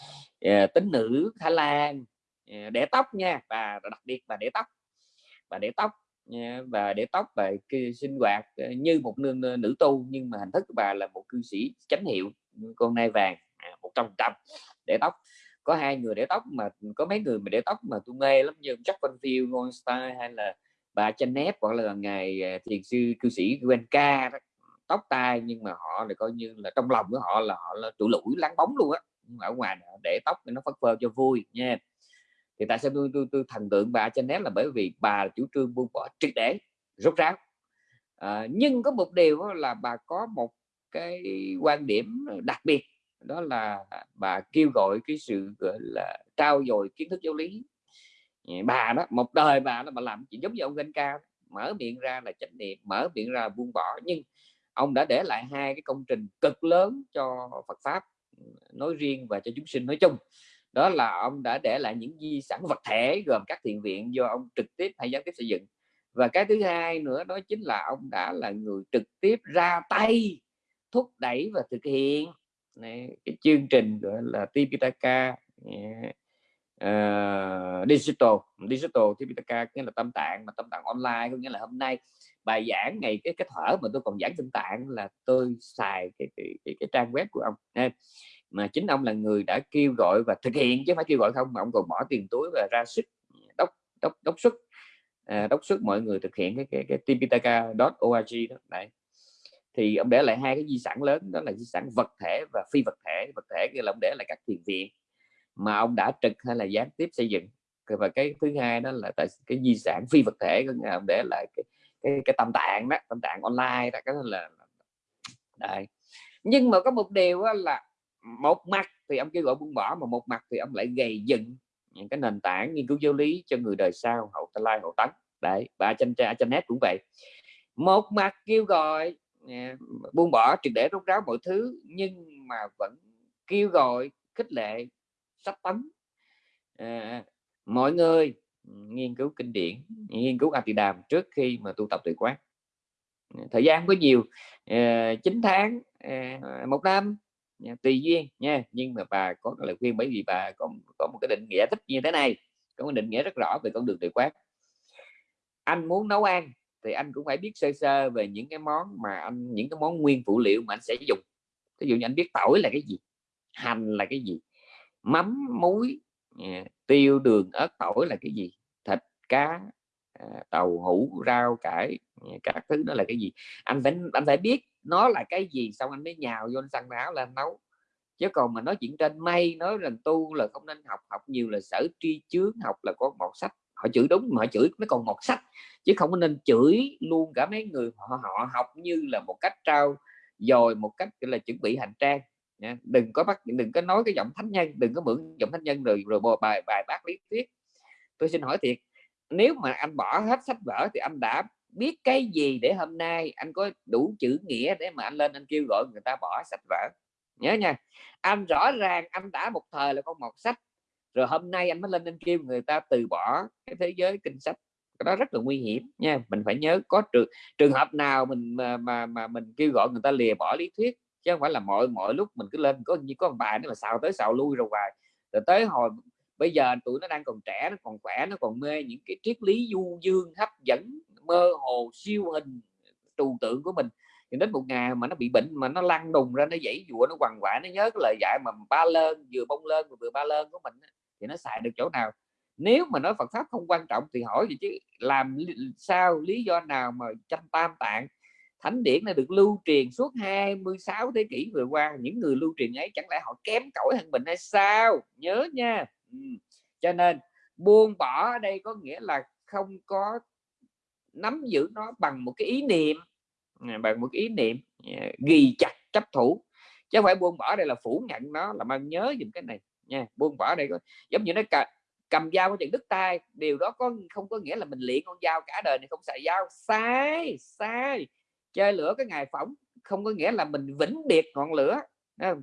uh, tính nữ Thái Lan à, uh, để tóc nha bà đặc biệt bà để tóc. Bà để tóc à, nha, và để tóc và sinh hoạt như một nương nữ tu nhưng mà hình thức của bà là một cư sĩ chánh hiệu con nai vàng một trăm trăm để tóc có hai người để tóc mà có mấy người mà để tóc mà tôi mê lắm như Jack Confield, Goldstein hay là bà Janet hoặc là ngày à, thiền sư cư sĩ Wenka tóc tai nhưng mà họ là coi như là trong lòng của họ là họ là trụ lũi láng bóng luôn á. Ở ngoài để tóc nó phất phơ cho vui nha. Thì tại sao tôi tôi, tôi thần tượng bà Janet là bởi vì bà chủ trương buông bỏ triệt để rốt ráo. À, nhưng có một điều là bà có một cái quan điểm đặc biệt đó là bà kêu gọi cái sự, gọi là trao dồi kiến thức giáo lý. Bà đó, một đời bà đó bà làm chỉ giống như ông Ganh Cao mở miệng ra là chánh niệm, mở miệng ra là buông bỏ. Nhưng ông đã để lại hai cái công trình cực lớn cho Phật pháp ừ, nói riêng và cho chúng sinh nói chung. Đó là ông đã để lại những di sản vật thể gồm các thiện viện do ông trực tiếp hay gián tiếp xây dựng. Và cái thứ hai nữa đó chính là ông đã là người trực tiếp ra tay, thúc đẩy và thực hiện này, cái chương trình gọi là Tipitaka uh, digital. Digital Tipitaka nghĩa là tâm tạng mà tâm tạng online có nghĩa là hôm nay. Bài giảng ngày cái cái thở mà tôi còn giảng tâm tạng là tôi xài cái cái, cái, cái trang web của ông. Nên mà chính ông là người đã kêu gọi và thực hiện chứ phải kêu gọi không mà ông còn bỏ tiền túi và ra sức đốc đốc đốc sức. À, đốc sức mọi người thực hiện cái cái, cái tipitaka.org đó. Đấy thì ông để lại hai cái di sản lớn đó là di sản vật thể và phi vật thể. Vật thể kia là ông để lại các thiền viện mà ông đã trực hay là gián tiếp xây dựng. Và cái thứ hai đó là tại cái di sản phi vật thể của ông để lại cái cái, cái tâm tạng đó tâm tạng online đó cái là đây. Nhưng mà có một điều là một mặt thì ông kêu gọi buông bỏ mà một mặt thì ông lại gầy dựng những cái nền tảng nghiên cứu giáo lý cho người đời sau hậu lai hậu tấn. Đấy và trên trên nét cũng vậy. Một mặt kêu gọi buông bỏ triệt để rút ráo mọi thứ nhưng mà vẫn kêu gọi khích lệ sách tấn. À, mọi người nghiên cứu kinh điển nghiên cứu a đàm trước khi mà tu tập tuệ quán. Thời gian có nhiều à, 9 tháng à, một năm tùy duyên nha nhưng mà bà có lời khuyên bởi vì bà có có một cái định nghĩa thích như thế này có một định nghĩa rất rõ về con đường tuệ quán. Anh muốn nấu ăn thì anh cũng phải biết sơ sơ về những cái món mà anh, những cái món nguyên phụ liệu mà anh sẽ dùng. Ví dụ như anh biết tỏi là cái gì, hành là cái gì, mắm, muối à, tiêu, đường, ớt, tỏi là cái gì, thịt, cá à, tàu, hũ, rau, cải à, các thứ đó là cái gì. Anh phải anh phải biết nó là cái gì, xong anh mới nhào vô anh xăng áo lên nấu. Chứ còn mà nói chuyện trên mây, nói rằng tu là không nên học học nhiều là sở tri chướng, học là có một sách họ chửi đúng mà họ chửi nó còn một sách. Chứ không có nên chửi luôn cả mấy người họ, họ học như là một cách trao dồi một cách là chuẩn bị hành trang. Nha. đừng có bắt đừng có nói cái giọng thánh nhân đừng có mượn giọng thánh nhân rồi rồi bài bài bác lý thuyết. Tôi xin hỏi thiệt nếu mà anh bỏ hết sách vở thì anh đã biết cái gì để hôm nay anh có đủ chữ nghĩa để mà anh lên anh kêu gọi người ta bỏ sách vở? Nhớ nha anh rõ ràng anh đã một thời là con một sách rồi hôm nay anh mới lên anh kêu người ta từ bỏ cái thế giới kinh sách cái đó rất là nguy hiểm nha. Mình phải nhớ có trường trường hợp nào mình mà mà, mà mình kêu gọi người ta lìa bỏ lý thuyết chứ không phải là mọi mọi lúc mình cứ lên có như có ông bài nó là xào tới xào lui rồi hoài. Rồi tới hồi bây giờ tụi nó đang còn trẻ nó còn khỏe nó còn mê những cái triết lý du dương hấp dẫn mơ hồ siêu hình trừu tượng của mình. Thì đến một ngày mà nó bị bệnh mà nó lăn đùng ra nó dãy dụa nó quằn quại nó nhớ cái lời dạy mà ba lơn vừa bông lơn vừa ba lơn của mình thì nó xài được chỗ nào. Nếu mà nói Phật pháp không quan trọng thì hỏi gì chứ làm sao, lý do nào mà tranh tam tạng, thánh điển này được lưu truyền suốt 26 thế kỷ vừa qua? Những người lưu truyền ấy chẳng lẽ họ kém cỏi hơn mình hay sao? Nhớ nha. Ừ. cho nên, buông bỏ ở đây có nghĩa là không có nắm giữ nó bằng một cái ý niệm à, bằng một cái ý niệm à, ghi chặt chấp thủ. Chứ không phải buông bỏ đây là phủ nhận nó, là mang nhớ dùm cái này nha buông bỏ đây có giống như nó cầm, cầm dao có chừng đứt tay điều đó có không có nghĩa là mình luyện con dao cả đời này không xài dao. Sai sai chơi lửa cái ngày phỏng không có nghĩa là mình vĩnh biệt ngọn lửa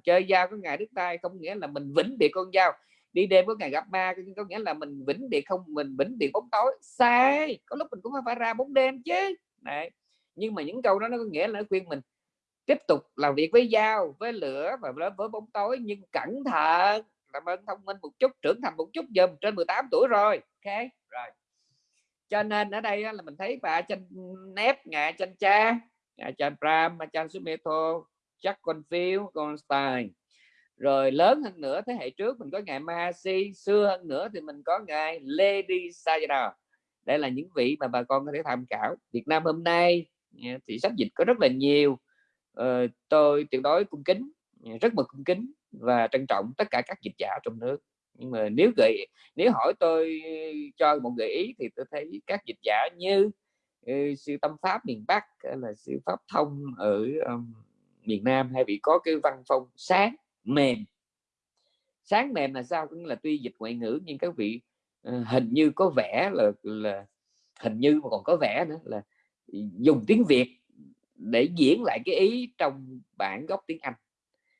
chơi dao có ngày đứt tay không nghĩa là mình vĩnh biệt con dao. Đi đêm có ngày gặp ma có nghĩa là mình vĩnh biệt không mình vĩnh biệt bóng tối. Sai có lúc mình cũng phải ra bóng đêm chứ. Này nhưng mà những câu đó nó có nghĩa là khuyên mình tiếp tục làm việc với dao với lửa và với bóng tối nhưng cẩn thận làm ơn thông minh một chút trưởng thành một chút dùm trên 18 tuổi rồi. Ok rồi. Cho nên ở đây là mình thấy bà chân nép ngạ chân cha cha Pram cha Sumeto chắc con phiếu con Stein rồi lớn hơn nữa thế hệ trước mình có ngài Mahasi xưa hơn nữa thì mình có ngài Lady Sayadaw. Đây là những vị mà bà con có thể tham khảo. Việt Nam hôm nay thì sách dịch có rất là nhiều. Ờ, tôi tuyệt đối cung kính rất mực cung kính và trân trọng tất cả các dịch giả trong nước. Nhưng mà nếu gợi nếu hỏi tôi cho một gợi ý thì tôi thấy các dịch giả như ừ, uh, sư tâm pháp miền Bắc là sư pháp thông ở um, miền Nam hay bị có cái văn phong sáng mềm. Sáng mềm là sao? Cũng là tuy dịch ngoại ngữ nhưng các vị uh, hình như có vẻ là là hình như mà còn có vẻ nữa là dùng tiếng Việt để diễn lại cái ý trong bản gốc tiếng Anh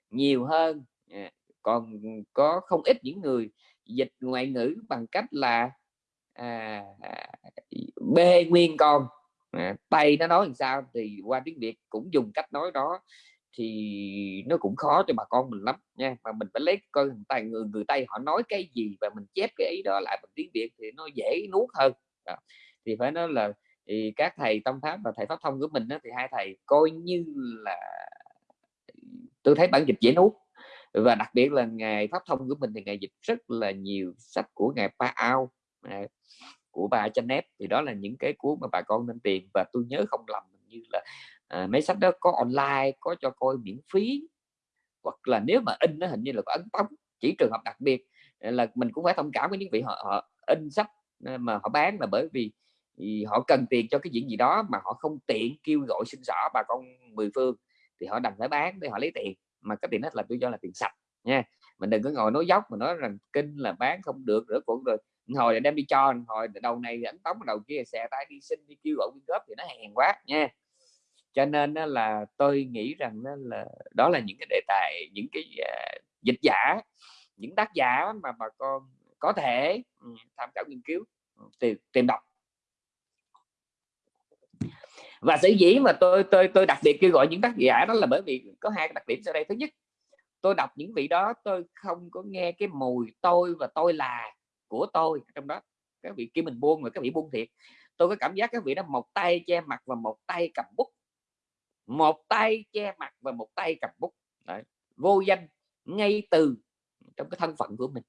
nhiều hơn. Ờ, còn có không ít những người dịch ngoại ngữ bằng cách là à, à bê nguyên con. À, tay nó nói làm sao thì qua tiếng việt cũng dùng cách nói đó thì nó cũng khó cho bà con mình lắm nha. Mà mình phải lấy coi người tay người người tây họ nói cái gì và mình chép cái ý đó lại bằng tiếng việt thì nó dễ nuốt hơn. Đó. thì phải nói là thì các thầy tâm pháp và thầy pháp thông của mình đó, thì hai thầy coi như là ừ, tôi thấy bản dịch dễ nuốt và đặc biệt là ngài pháp thông của mình thì ngài dịch rất là nhiều sách của ngài Pa Ao à, của bà Chanh thì đó là những cái cuốn mà bà con nên tìm. Và tôi nhớ không lầm như là à, mấy sách đó có online có cho coi miễn phí. Hoặc là nếu mà in nó hình như là có ấn tống. Chỉ trường hợp đặc biệt à, là mình cũng phải thông cảm với những vị họ, họ in sách à, mà họ bán là bởi vì thì họ cần tiền cho cái chuyện gì đó mà họ không tiện kêu gọi xin xỏ bà con mười phương. Thì họ đành phải bán để họ lấy tiền mà cái tiền hết là tôi cho là tiền sạch nha. Mình đừng có ngồi nói dốc mà nói rằng kinh là bán không được rửa cũng rồi. Hồi là đem đi cho hồi đầu này ảnh tống đầu kia xẻ tay đi xin đi kêu gọi quyên góp thì nó hèn quá nha. Cho nên là tôi nghĩ rằng đó là đó là những cái đề tài những cái uh, dịch giả những tác giả mà bà con có thể ừ, tham khảo nghiên cứu ừ, tìm, tìm đọc và sở dĩ mà tôi tôi tôi đặc biệt kêu gọi những tác giả đó là bởi vì có hai đặc điểm sau đây. Thứ nhất, tôi đọc những vị đó, tôi không có nghe cái mùi tôi và tôi là của tôi trong đó. Các vị kia mình buông rồi các vị buông thiệt. Tôi có cảm giác các vị đó một tay che mặt và một tay cầm bút. Một tay che mặt và một tay cầm bút. Đấy. vô danh, ngay từ trong cái thân phận của mình.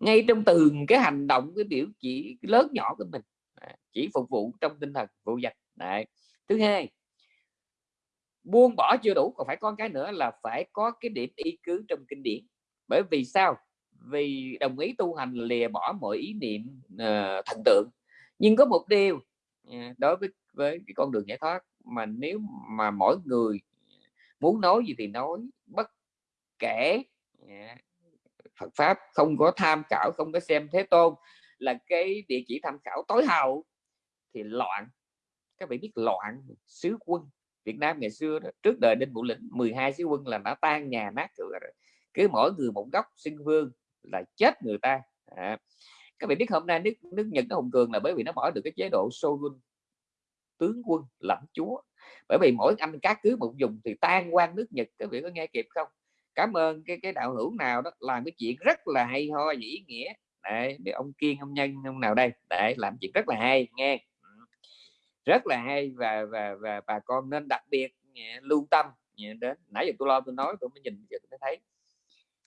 Ngay trong từng cái hành động, cái biểu chỉ lớn nhỏ của mình. Chỉ phục vụ trong tinh thần vô danh. Đấy. thứ hai buông bỏ chưa đủ còn phải có cái nữa là phải có cái điểm y cứ trong kinh điển. Bởi vì sao? Vì đồng ý tu hành lìa bỏ mọi ý niệm uh, thần tượng. Nhưng có một điều uh, đối với với cái con đường giải thoát mà nếu mà mỗi người muốn nói gì thì nói bất kể uh, Phật pháp không có tham khảo không có xem thế tôn là cái địa chỉ tham khảo tối hậu thì loạn các vị biết loạn sứ quân. Việt Nam ngày xưa đó, trước đời Đinh Bộ Lĩnh 12 sứ quân là đã tan nhà nát cửa rồi. Cứ mỗi người một góc xưng vương là chết người ta. À. các vị biết hôm nay nước nước Nhật nó hùng cường là bởi vì nó bỏ được cái chế độ Shogun tướng quân lãnh chúa. Bởi vì mỗi anh cá cứ một dùng thì tan quan nước Nhật. Các vị có nghe kịp không? Cảm ơn cái cái đạo hữu nào đó làm cái chuyện rất là hay ho và ý nghĩa. Đấy để ông kiên ông nhân ông nào đây? Để làm chuyện rất là hay nghe rất là hay và và và bà con nên đặc biệt lưu tâm đến. Nãy giờ tôi lo tôi nói tôi mới nhìn giờ tôi mới thấy.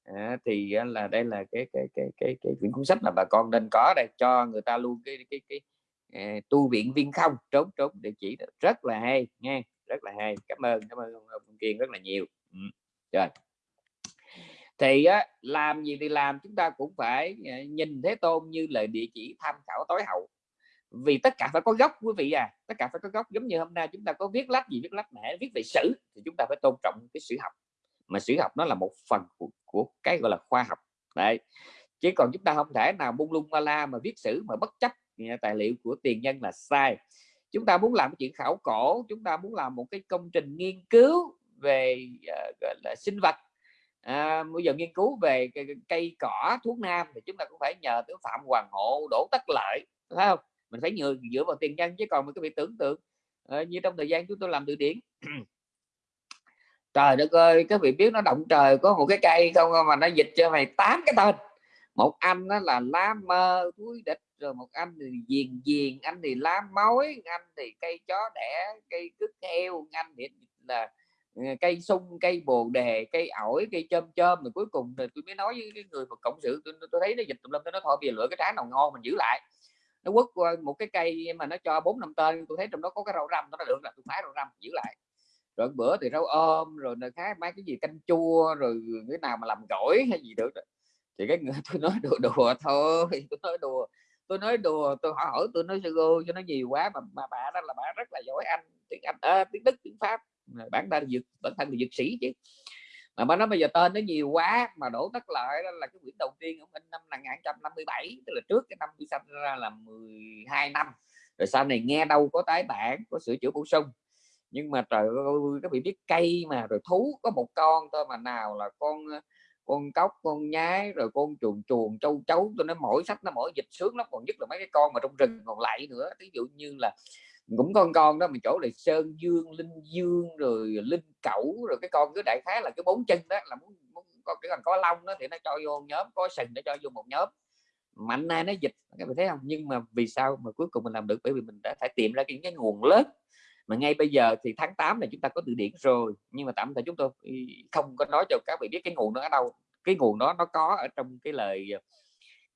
À, thì à, là đây là cái cái cái cái cái quyển cuốn sách là bà con nên có đây cho người ta luôn cái cái cái, cái tu viện viên không trốn trốn địa chỉ rất là hay nghe rất là hay. Cảm ơn cảm ơn ông kiên rất là nhiều. Ừ. rồi. Thì á, làm gì thì làm chúng ta cũng phải à, nhìn thế tôn như lời địa chỉ tham khảo tối hậu vì tất cả phải có gốc quý vị à tất cả phải có gốc. Giống như hôm nay chúng ta có viết lách gì viết lách mẹ viết về sử thì chúng ta phải tôn trọng cái sử học. Mà sử học nó là một phần của, của cái gọi là khoa học. Đấy. Chứ còn chúng ta không thể nào bung lung ma la mà viết sử mà bất chấp ừ, tài liệu của tiền nhân là sai. Chúng ta muốn làm chuyện khảo cổ chúng ta muốn làm một cái công trình nghiên cứu về uh, gọi là sinh vật. À, bây giờ nghiên cứu về cây, cây cỏ thuốc nam thì chúng ta cũng phải nhờ tới phạm hoàng hộ đổ tất lợi phải không? Mình phải nhờ dựa vào tiền nhân chứ còn mình có bị tưởng tượng. À, như trong thời gian chúng tôi làm từ điển. Trời đất ơi các vị biết nó động trời có một cái cây không mà nó dịch cho mày tám cái tên. Một anh đó là lá mơ túi địch rồi một anh thì diền diền anh thì lá mối anh thì cây chó đẻ cây cứt heo anh thì là ờ, cây sung cây bồ đề cây ổi cây chôm chôm. Rồi cuối cùng rồi tôi mới nói với cái người mà cộng sự tôi, tôi thấy nó dịch tùm lum nói thôi bây giờ lựa cái trái nào ngon mình giữ lại nó quất qua một cái cây mà nó cho bốn năm tên tôi thấy trong đó có cái rau răm nó được là tôi phái rau răm giữ lại. Rồi bữa thì rau ôm rồi nơi khác mấy cái gì canh chua rồi cái nào mà làm gỏi hay gì được thì cái người tôi nói đùa đùa thôi tôi nói đùa tôi nói đùa tôi hỏi hỏi tôi nói sư cô cho nó nhiều quá mà, mà bà đó là bà rất là giỏi anh tiếng anh à, tiếng đức tiếng pháp. Bản thân dược bản thân là dược sĩ chứ mà bà nói bây giờ tên nó nhiều quá, mà đổ tất lại đó là cái quyển đầu tiên ông in năm 1957 tức là trước cái năm tôi sanh ra là 12 năm. Rồi sau này nghe đâu có tái bản, có sửa chữa bổ sung. Nhưng mà trời ơi các vị biết cây mà, rồi thú có một con thôi mà nào là con con cóc, con nhái, rồi con chuồn chuồn châu chấu tôi nói mỗi sách nó mỗi dịch sướng lắm, còn nhất là mấy cái con mà trong rừng còn lại nữa. Ví dụ như là cũng con con đó mình chỗ này sơn dương linh dương rồi linh cẩu rồi cái con cứ đại khái là cái bốn chân đó là muốn, muốn có cái còn có lông đó thì nó cho vô nhóm có sừng để cho vô một nhóm. Mạnh nay nó dịch các bạn thấy không? Nhưng mà vì sao mà cuối cùng mình làm được? Bởi vì mình đã phải tìm ra những cái nguồn lớn. Mà ngay bây giờ thì tháng 8 này chúng ta có từ điển rồi nhưng mà tạm thời chúng tôi không có nói cho các vị biết cái nguồn đó ở đâu. Cái nguồn đó nó có ở trong cái lời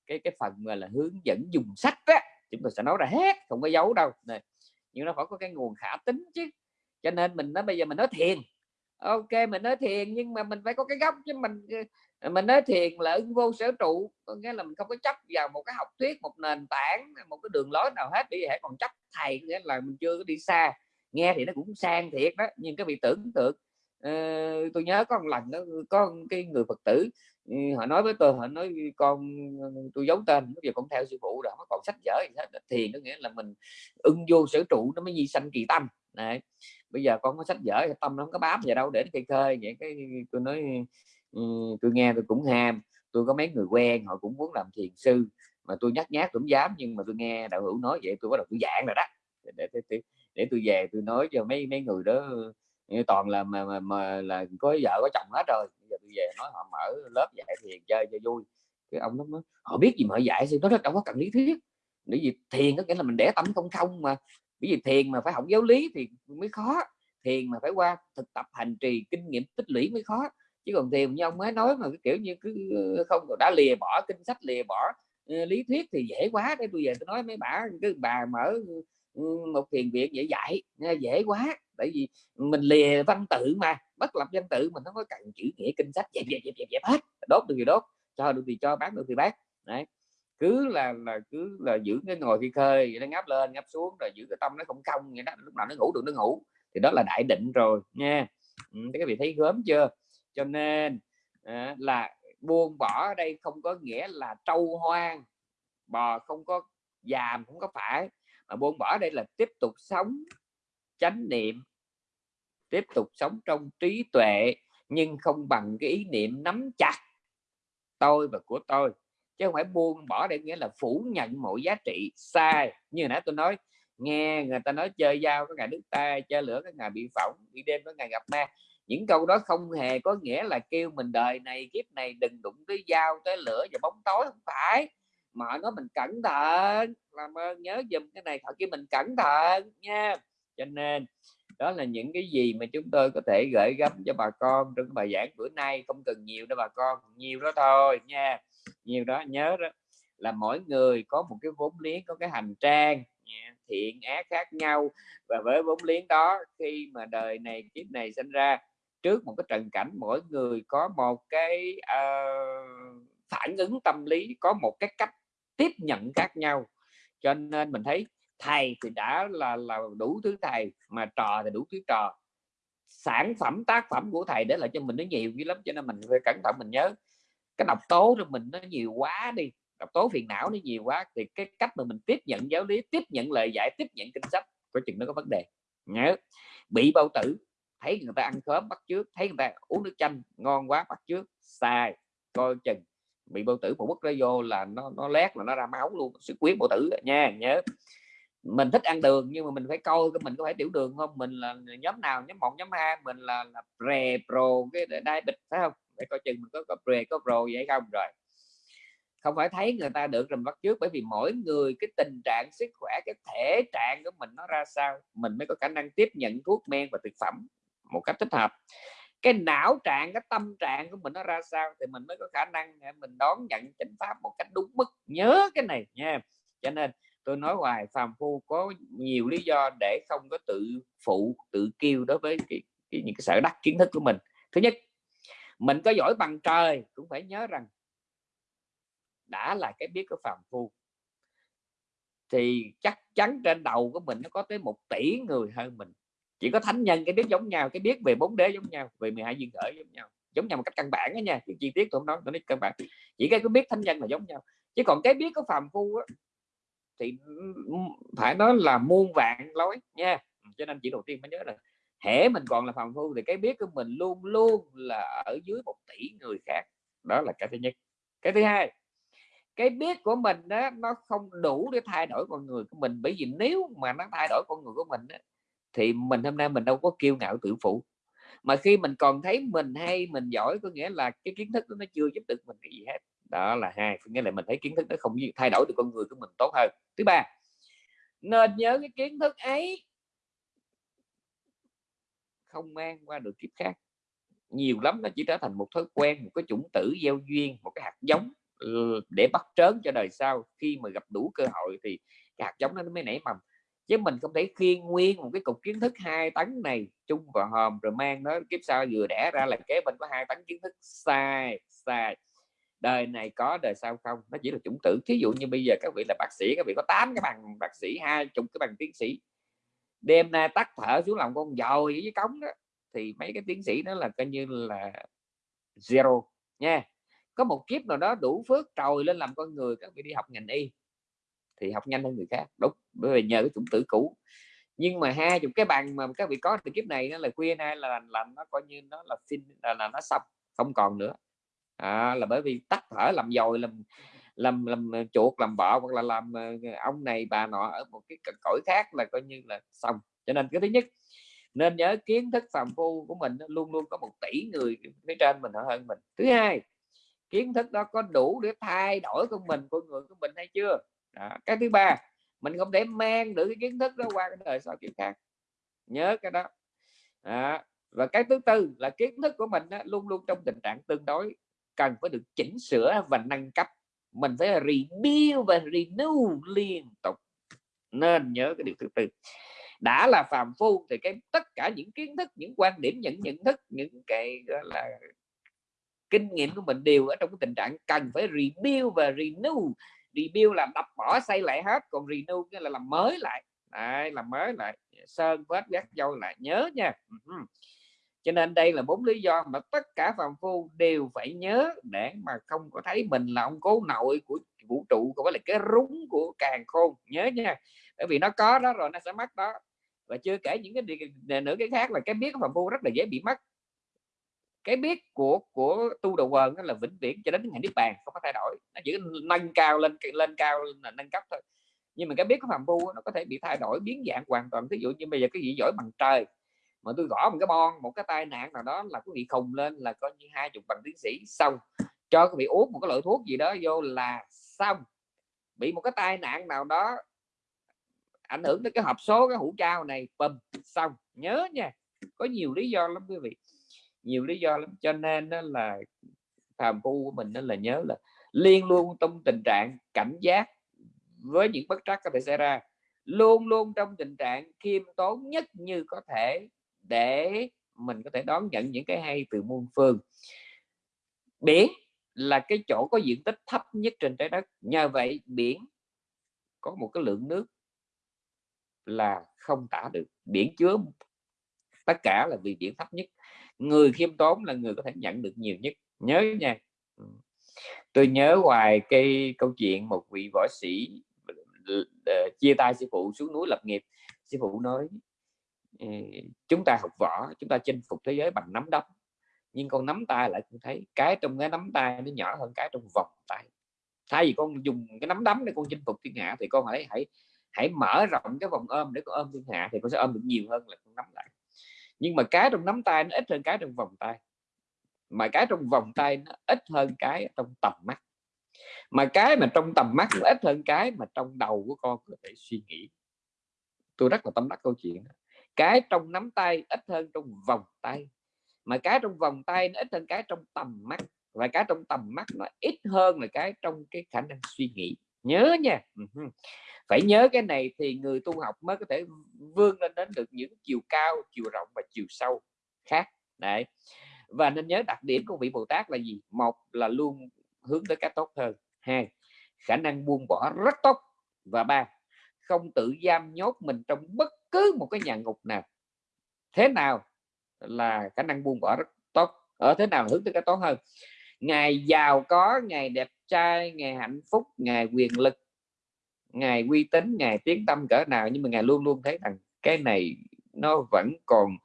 cái cái phần mà là hướng dẫn dùng sách á chúng tôi sẽ nói ra hết không có giấu đâu. Này nhưng nó phải có cái nguồn khả tính chứ. Cho nên mình nói bây giờ mình nói thiền. Ok mình nói thiền nhưng mà mình phải có cái gốc chứ mình ờ, mình nói thiền là ứng vô sở trụ. Có nghĩa là mình không có chấp vào một cái học thuyết một nền tảng một cái đường lối nào hết bị hãy còn chấp thầy. Nghĩa là mình chưa có đi xa. Nghe thì nó cũng sang thiệt đó nhưng cái bị tưởng tượng uh, tôi nhớ có một lần đó có cái người phật tử Ừ, họ nói với tôi họ nói con ờ, tôi giấu tên bây giờ con theo sư phụ rồi nó còn sách vở thiền có nghĩa là mình ưng vô sở trụ nó mới di sanh kỳ tâm. Này bây giờ con có sách vở tâm nó không có bám vào đâu để cây khơi vậy cái tôi nói ừ, tôi nghe tôi cũng ham tôi có mấy người quen họ cũng muốn làm thiền sư mà tôi nhắc nhát cũng dám nhưng mà tôi nghe đạo hữu nói vậy tôi bắt đầu tôi dạng rồi đó. Để, để, để, để tôi về tôi nói cho mấy mấy người đó toàn là mà, mà, mà là có vợ có chồng hết rồi. Bây giờ tôi về nói họ mở lớp dạy thiền chơi cho vui. Cái ông nó nói, họ biết gì mà họ dạy thì nó rất đâu có cần lý thuyết. Bởi vì thiền có nghĩa là mình để tâm không không mà. Bởi vì thiền mà phải học giáo lý thì mới khó. Thiền mà phải qua thực tập hành trì kinh nghiệm tích lũy mới khó. Chứ còn thiền như ông mới nói mà cái kiểu như cứ không đã lìa bỏ kinh sách lìa bỏ lý thuyết thì dễ quá để tôi về tôi nói mấy bà cứ bà mở một thiền viện dễ dạy dễ quá tại vì mình lìa văn tự mà bất lập văn tự mình không có cần chữ nghĩa kinh sách dẹp dẹp dẹp dẹp, dẹp hết đốt được thì đốt cho được thì cho bán được thì bán. Đấy. Cứ là là cứ là giữ cái ngồi khi khơi nó ngáp lên ngáp xuống rồi giữ cái tâm nó không không vậy đó lúc nào nó ngủ được nó ngủ. Thì đó là đại định rồi nha. Ừ, các vị thấy gớm chưa? Cho nên à, là buông bỏ ở đây không có nghĩa là trâu hoang bò không có giàm không có phải. Mà buông bỏ đây là tiếp tục sống chánh niệm tiếp tục sống trong trí tuệ, nhưng không bằng cái ý niệm nắm chặt tôi và của tôi. Chứ không phải buông bỏ để nghĩa là phủ nhận mọi giá trị sai. Như nãy tôi nói, nghe người ta nói chơi dao có ngày đứt tay chơi lửa có ngày bị phỏng, bị đêm có ngày gặp ma. Những câu đó không hề có nghĩa là kêu mình đời này, kiếp này đừng đụng tới dao, tới lửa và bóng tối. Không phải. Mà nó mình cẩn thận. Làm ơn, nhớ dùm cái này thật kia mình cẩn thận nha. Cho nên đó là những cái gì mà chúng tôi có thể gửi gắm cho bà con trong bài giảng bữa nay. Không cần nhiều đâu bà con nhiều đó thôi nha. Nhiều đó nhớ đó. Là mỗi người có một cái vốn liếng có cái hành trang thiện ác khác nhau. Và với vốn liếng đó khi mà đời này kiếp này sinh ra trước một cái trần cảnh mỗi người có một cái uh, phản ứng tâm lý có một cái cách tiếp nhận khác nhau. Cho nên mình thấy thầy thì đã là là đủ thứ thầy, mà trò thì đủ thứ trò. Sản phẩm, tác phẩm của thầy để lại cho mình nó nhiều dữ lắm, cho nên mình phải cẩn thận mình nhớ. Cái độc tố cho mình nó nhiều quá đi, độc tố phiền não nó nhiều quá thì cái cách mà mình tiếp nhận giáo lý, tiếp nhận lời giải tiếp nhận kinh sách có chừng nó có vấn đề. Nhớ, bị bao tử, thấy người ta ăn khóm bắt trước thấy người ta uống nước chanh ngon quá bắt trước sai, coi chừng. Bị bao tử một bức ra vô là nó nó lét là nó ra máu luôn sự quyết bao tử nha, nhớ mình thích ăn đường nhưng mà mình phải coi mình có phải tiểu đường không? Mình là nhóm nào? Nhóm một nhóm hai? Mình là, là pre pro cái đai bịch phải không? Để coi chừng mình có có pre có pro vậy không? Rồi. Không phải thấy người ta được rồi bắt trước bởi vì mỗi người cái tình trạng sức khỏe cái thể trạng của mình nó ra sao? Mình mới có khả năng tiếp nhận thuốc men và thực phẩm một cách thích hợp. Cái não trạng cái tâm trạng của mình nó ra sao thì mình mới có khả năng mình đón nhận chánh pháp một cách đúng mức. Nhớ cái này nha. Cho nên tôi nói hoài phàm phu có nhiều lý do để không có tự phụ tự kêu đối với cái, cái, những cái sở đắc kiến thức của mình. Thứ nhất mình có giỏi bằng trời cũng phải nhớ rằng đã là cái biết của phàm phu. Thì chắc chắn trên đầu của mình nó có tới một tỷ người hơn mình. Chỉ có thánh nhân cái biết giống nhau cái biết về bốn đế giống nhau về 12 duyên khởi giống nhau. Giống nhau một cách căn bản đó nha cái chi tiết tôi không nói tôi nói căn bản. Chỉ cái biết thánh nhân là giống nhau. Chứ còn cái biết của phàm phu á, thì phải nói là muôn vạn lối nha. Cho nên chỉ đầu tiên phải nhớ là hễ mình còn là phàm phu thì cái biết của mình luôn luôn là ở dưới một tỷ người khác đó là cái thứ nhất. Cái thứ hai cái biết của mình đó nó không đủ để thay đổi con người của mình. Bởi vì nếu mà nó thay đổi con người của mình đó, thì mình hôm nay mình đâu có kiêu ngạo tự phụ. Mà khi mình còn thấy mình hay mình giỏi có nghĩa là cái kiến thức đó nó chưa giúp được mình cái gì hết đó là hai nghĩa là mình thấy kiến thức nó không thay đổi được con người của mình tốt hơn. Thứ ba, nên nhớ cái kiến thức ấy không mang qua được kiếp khác. Nhiều lắm nó chỉ trở thành một thói quen, một cái chủng tử gieo duyên, một cái hạt giống ừ, để bắt trớn cho đời sau. Khi mà gặp đủ cơ hội thì cái hạt giống nó mới nảy mầm. Chứ mình không thể khiên nguyên một cái cục kiến thức hai tấn này chung vào hòm, rồi mang nó kiếp sau vừa đẻ ra là kế bên có hai tấn kiến thức sai sai đời này có đời sau không? Nó chỉ là chủng tử. Thí dụ như bây giờ các vị là bác sĩ các vị có 8 cái bằng bác sĩ hai chục cái bằng tiến sĩ. Đêm nay tắt thở xuống lòng con dồi với cống đó thì mấy cái tiến sĩ đó là coi như là zero nha. Có một kiếp nào đó đủ phước trồi lên làm con người các vị đi học ngành y thì học nhanh hơn người khác. Đúng bởi vì nhờ cái chủng tử cũ. Nhưng mà hai chục cái bằng mà các vị có từ kiếp này nó là khuyên hay là làm nó coi như nó là xin là, là nó xong không còn nữa à, là bởi vì tắt thở làm dồi làm làm làm ờ, chuột làm bọ hoặc là làm ờ, ờ, ông này bà nọ ở một cái cõi khác là coi như là xong cho nên cái thứ nhất nên nhớ kiến thức phàm phu của mình luôn luôn có một tỷ người phía trên mình hơn mình thứ hai kiến thức đó có đủ để thay đổi con mình con người của mình hay chưa đó. cái thứ ba mình không thể mang được cái kiến thức đó qua cái đời sau kiểu khác nhớ cái đó, đó. và cái thứ tư là kiến thức của mình đó, luôn luôn trong tình trạng tương đối cần phải được chỉnh sửa và nâng cấp. Mình phải rebuild và renew liên tục. Nên nhớ cái điều thứ tư. Đã là phàm phu thì cái tất cả những kiến thức những quan điểm những nhận thức những cái gọi là kinh nghiệm của mình đều ở trong cái tình trạng cần phải rebuild và renew. Rebuild là đập bỏ xây lại hết còn renew nghĩa là làm mới lại. Đấy, làm mới lại. Sơn vết gác dâu lại. Nhớ nha cho nên đây là bốn lý do mà tất cả phàm phu đều phải nhớ để mà không có thấy mình là ông cố nội của vũ trụ có phải là cái rúng của càng khôn. Nhớ nha, bởi vì nó có đó rồi nó sẽ mất đó. Và chưa kể những cái nữa cái khác là cái biết của phạm phu rất là dễ bị mất. Cái biết của của tu đầu quần là vĩnh viễn cho đến ngày niết bàn không có thay đổi. Nó chỉ nâng cao lên lên cao là nâng cấp thôi. Nhưng mà cái biết của phạm phu nó có thể bị thay đổi, biến dạng hoàn toàn. Ví dụ như bây giờ cái gì giỏi bằng trời mà tôi gõ một cái bon, một cái tai nạn nào đó là có bị khùng lên là coi như hai chục bằng tiến sĩ, xong. Cho quý bị uống một cái loại thuốc gì đó vô là xong. Bị một cái tai nạn nào đó ảnh hưởng tới cái hộp số, cái hũ trao này bầm xong. Nhớ nha, có nhiều lý do lắm quý vị. Nhiều lý do lắm, cho nên đó là phàm phu của mình đó là nhớ là liên luôn trong tình trạng cảnh giác với những bất trắc có thể xảy ra. Luôn luôn trong tình trạng khiêm tốn nhất như có thể để mình có thể đón nhận những cái hay từ muôn phương. Biển là cái chỗ có diện tích thấp nhất trên trái đất. Nhờ vậy, biển có một cái lượng nước là không tả được. Biển chứa tất cả là vì biển thấp nhất. Người khiêm tốn là người có thể nhận được nhiều nhất. Nhớ nha. Tôi nhớ hoài cái câu chuyện một vị võ sĩ ờ, chia tay sư phụ xuống núi lập nghiệp. Sư phụ nói Ừ, chúng ta học võ, chúng ta chinh phục thế giới bằng nắm đấm. Nhưng con nắm tay lại cũng thấy cái trong cái nắm tay nó nhỏ hơn cái trong vòng tay. Thay vì con dùng cái nắm đấm để con chinh phục thiên hạ thì con hãy hãy hãy mở rộng cái vòng ôm để con ôm thiên hạ thì con sẽ ôm được nhiều hơn là con nắm lại. Nhưng mà cái trong nắm tay nó ít hơn cái trong vòng tay. Mà cái trong vòng tay nó ít hơn cái trong tầm mắt. Mà cái mà trong tầm mắt nó ít hơn cái mà trong đầu của con có thể suy nghĩ. Tôi rất là tâm đắc câu chuyện đó cái trong nắm tay ít hơn trong vòng tay. Mà cái trong vòng tay nó ít hơn cái trong tầm mắt, và cái trong tầm mắt nó ít hơn là cái trong cái khả năng suy nghĩ. Nhớ nha. Phải nhớ cái này thì người tu học mới có thể vươn lên đến được những chiều cao, chiều rộng và chiều sâu khác. Đấy. Và nên nhớ đặc điểm của vị Bồ Tát là gì? Một là luôn hướng tới cái tốt hơn. Hai, khả năng buông bỏ rất tốt. Và ba, không tự giam nhốt mình trong bất cứ một cái nhà ngục nào, thế nào là khả năng buông bỏ rất tốt, ở thế nào hướng tới cái tốt hơn. Ngày giàu có, ngày đẹp trai, ngày hạnh phúc, ngày quyền lực, ngày uy tín, ngày tiếng tâm cỡ nào, nhưng mà ngài luôn luôn thấy rằng cái này nó vẫn còn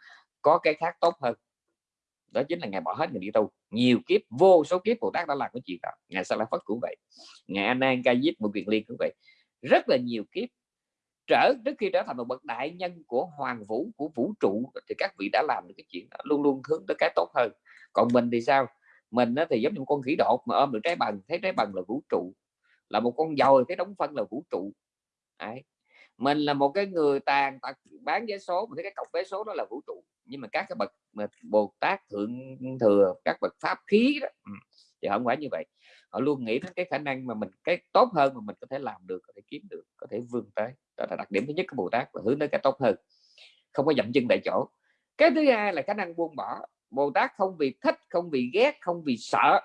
có cái khác tốt hơn. Đó chính là ngài bỏ hết người đi tu. Nhiều kiếp, vô số kiếp bồ tát đã làm cái chuyện đó. Ngài sa la phất cũng vậy. Ngài an an ca diếp một quyền liên cũng vậy. Rất là nhiều kiếp trở trước khi trở thành một bậc đại nhân của hoàng vũ, của vũ trụ, thì các vị đã làm được cái chuyện đó, luôn luôn hướng tới cái tốt hơn. Còn mình thì sao? Mình thì giống như một con khỉ đột mà ôm được trái bằng, thấy trái bằng là vũ trụ, là một con dồi thấy đóng phân là vũ trụ. Đấy. mình là một cái người tàn tật, bán vé số, mình thấy cái cọc vé số đó là vũ trụ. Nhưng mà các cái bậc, mà bồ tát thượng thừa, các bậc pháp khí đó thì không phải như vậy họ luôn nghĩ đến cái khả năng mà mình, cái tốt hơn mà mình có thể làm được, có thể kiếm được, có thể vươn tới. Đó là đặc điểm thứ nhất của bồ tát và hướng tới cái tốt hơn, không có dậm chân tại chỗ. Cái thứ hai là khả năng buông bỏ. Bồ tát không vì thích, không vì ghét, không vì sợ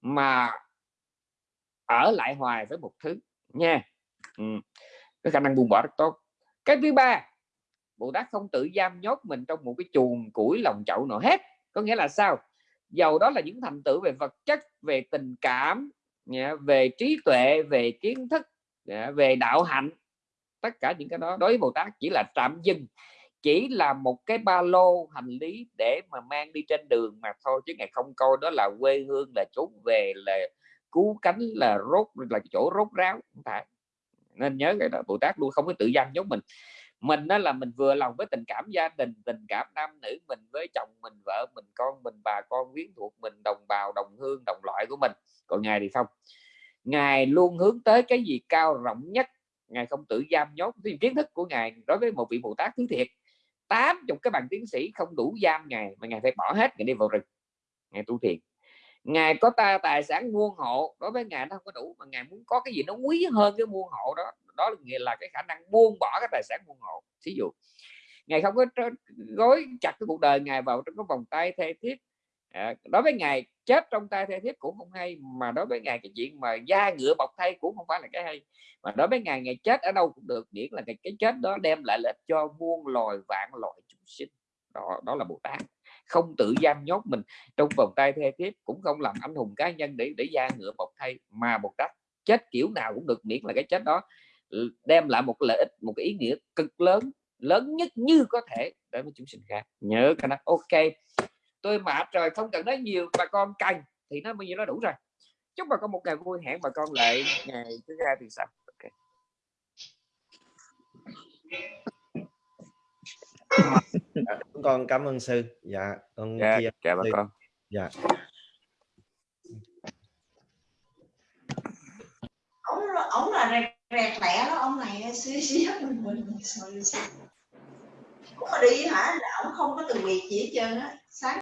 mà ở lại hoài với một thứ nha. Ừ. cái khả năng buông bỏ rất tốt. Cái thứ ba, bồ tát không tự giam nhốt mình trong một cái chuồng củi lòng chậu nào hết. Có nghĩa là sao? Dầu đó là những thành tựu về vật chất, về tình cảm về trí tuệ, về kiến thức về đạo hạnh. Tất cả những cái đó đối với bồ tát chỉ là tạm dừng, chỉ là một cái ba lô hành lý để mà mang đi trên đường mà thôi, chứ ngày không coi đó là quê hương, là chốn về, là cứu cánh, là rốt, là chỗ rốt ráo. Không phải. Nên nhớ cái đó, bồ tát luôn không có tự giam giống mình mình đó là mình vừa lòng với tình cảm gia đình, tình cảm nam nữ mình với chồng mình, vợ mình, con mình, bà con quyến thuộc mình, đồng bào, đồng hương, đồng loại của mình. Còn ngài thì không. Ngài luôn hướng tới cái gì cao rộng nhất. Ngài không tự giam nhốt. Thì kiến thức của ngài đối với một vị bồ tát thứ thiệt. Tám chục cái bằng tiến sĩ không đủ giam ngài mà ngài phải bỏ hết, ngài đi vào rừng. Ngài tu thiền ngài có ta tài sản muôn hộ đối với ngài nó không có đủ mà ngài muốn có cái gì nó quý hơn cái muôn hộ đó đó là nghĩa là cái khả năng buông bỏ cái tài sản muôn hộ. Ví dụ ngài không có gối chặt cái cuộc đời ngài vào trong cái vòng tay thê thiết. À, đối với ngài chết trong tay thê thiết cũng không hay mà đối với ngài cái chuyện mà da ngựa bọc thay cũng không phải là cái hay. Mà đối với ngài ngày chết ở đâu cũng được miễn là cái, cái chết đó đem lại lợi cho muôn loài vạn loài chúng sinh. Đó đó là bồ tát không tự giam nhốt mình. Trong vòng tay thê thiếp cũng không làm anh hùng cá nhân để để gia ngựa bọc thay, mà một cách chết kiểu nào cũng được miễn là cái chết đó. Đem lại một lợi ích, một cái ý nghĩa cực lớn lớn nhất như có thể đối với chúng sinh khác. Nhớ cái đó. Ok. Tôi mệt rồi, không cần nói nhiều, bà con cần thì nó bao nhiêu nó đủ rồi. Chúc bà con một ngày vui hẹn bà con lại ngày thứ hai thì sao? Ok con cảm ơn sư. Dạ con dạ, chia chào bà con. Dạ. Ông ông là rẹt rẹt lẹ đó ông này xí xí mình mình mình cũng mà đi hả? Là ông không có từng việc gì hết trơn á. Sáng